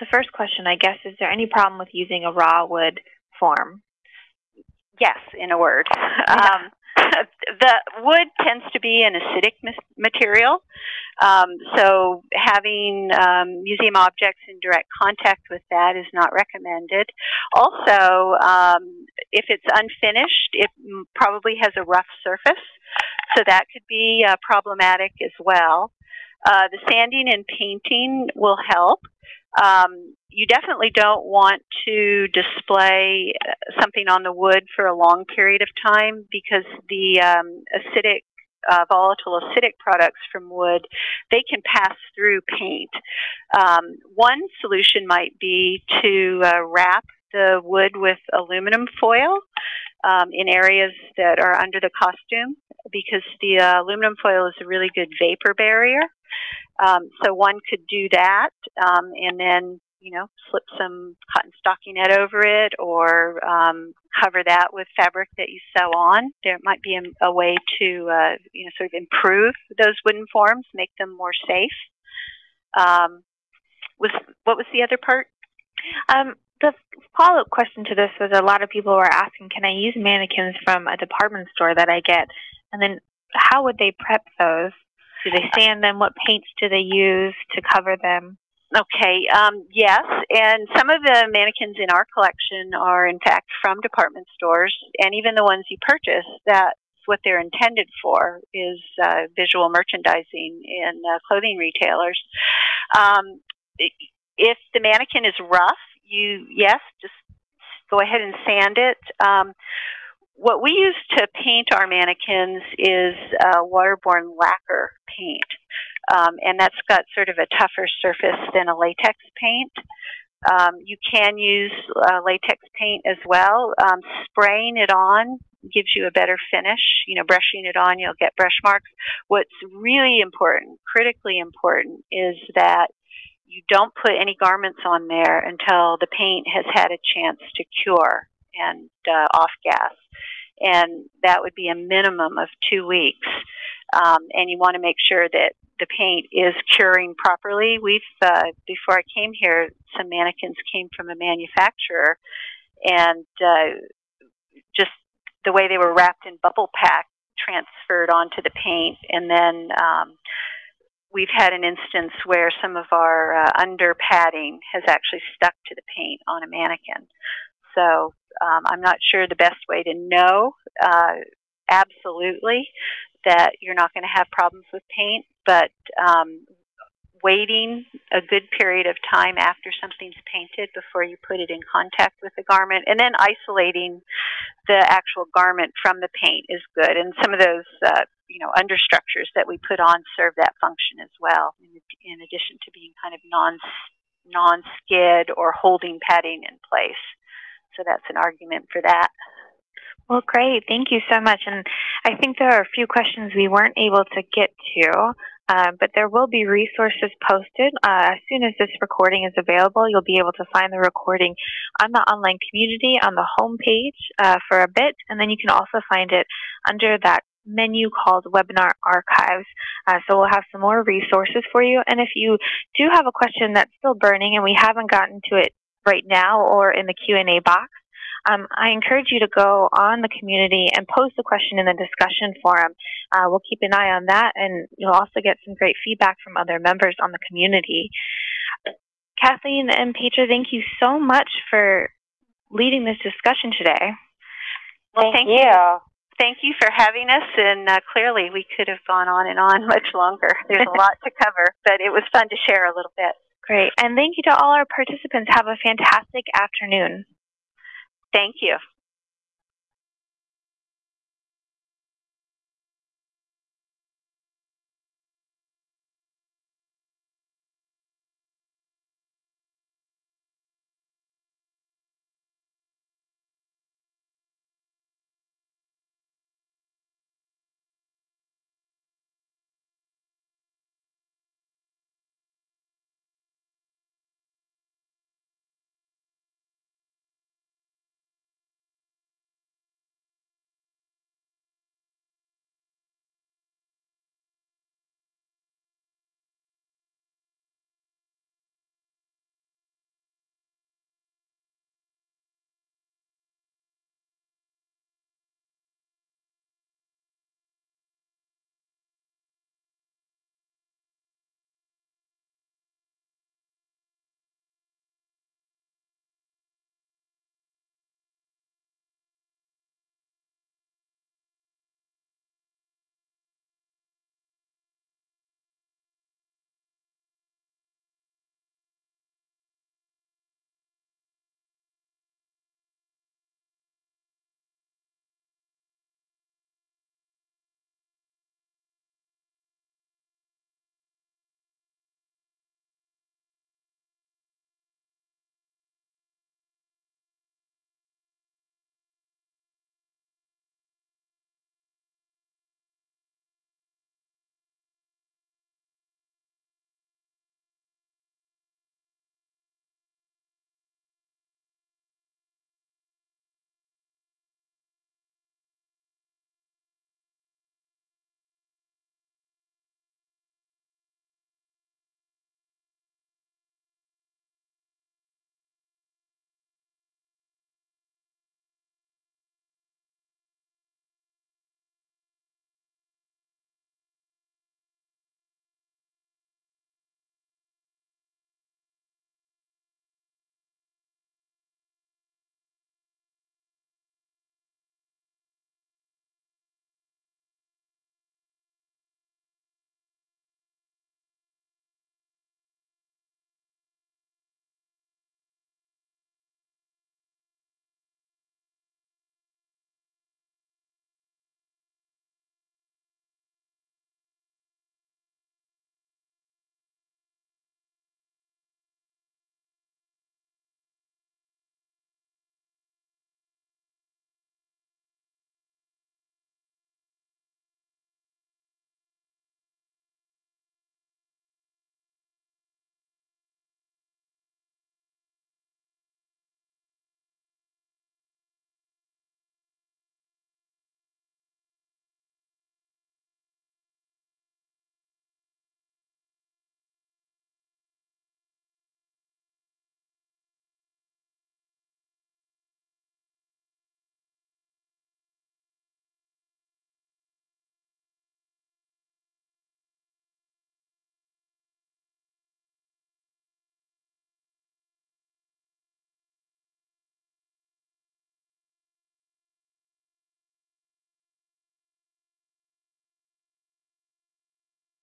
the first question, I guess, is there any problem with using a raw wood form? Yes, in a word. Um, the wood tends to be an acidic material, um, so having um, museum objects in direct contact with that is not recommended. Also, um, if it's unfinished, it probably has a rough surface, so that could be uh, problematic as well. Uh, the sanding and painting will help. Um, you definitely don't want to display uh, something on the wood for a long period of time because the um, acidic, uh, volatile acidic products from wood, they can pass through paint. Um, one solution might be to uh, wrap the wood with aluminum foil um, in areas that are under the costume because the uh, aluminum foil is a really good vapor barrier. Um, so one could do that um, and then, you know, slip some cotton stockinette over it or um, cover that with fabric that you sew on. There might be a, a way to, uh, you know, sort of improve those wooden forms, make them more safe. Um, was what was the other part? Um, the follow-up question to this was a lot of people were asking, can I use mannequins from a department store that I get? And then how would they prep those? Do they sand them? What paints do they use to cover them? Okay, um, yes, and some of the mannequins in our collection are in fact from department stores, and even the ones you purchase, that's what they're intended for, is uh, visual merchandising in uh, clothing retailers. Um, if the mannequin is rough, you, yes, just go ahead and sand it. Um, what we use to paint our mannequins is uh, waterborne lacquer paint. um, and that's got sort of a tougher surface than a latex paint. Um, you can use uh, latex paint as well. Um, spraying it on gives you a better finish. You know, brushing it on, you'll get brush marks. What's really important, critically important, is that you don't put any garments on there until the paint has had a chance to cure and uh, off gas. And that would be a minimum of two weeks. Um, and you want to make sure that the paint is curing properly. We've, uh, before I came here, some mannequins came from a manufacturer, and uh, just the way they were wrapped in bubble pack transferred onto the paint, and then um, we've had an instance where some of our uh, under padding has actually stuck to the paint on a mannequin. So um, I'm not sure the best way to know uh, absolutely that you're not going to have problems with paint, but um, waiting a good period of time after something's painted before you put it in contact with the garment, and then isolating the actual garment from the paint is good. And some of those, uh, you know, understructures that we put on serve that function as well, in, in addition to being kind of non non-skid or holding padding in place. So that's an argument for that. Well, great. Thank you so much. And I think there are a few questions we weren't able to get to. Uh, but there will be resources posted. Uh, as soon as this recording is available, you'll be able to find the recording on the online community on the home page uh, for a bit, and then you can also find it under that menu called Webinar Archives. Uh, so we'll have some more resources for you. And if you do have a question that's still burning and we haven't gotten to it right now or in the Q&A box, um, I encourage you to go on the community and post a question in the discussion forum. Uh, we'll keep an eye on that, and you'll also get some great feedback from other members on the community. Kathleen and Petra, thank you so much for leading this discussion today. Well, thank, thank you. you. Thank you for having us, and uh, clearly we could have gone on and on much longer. There's a lot to cover, but it was fun to share a little bit. Great, and thank you to all our participants. Have a fantastic afternoon. Thank you.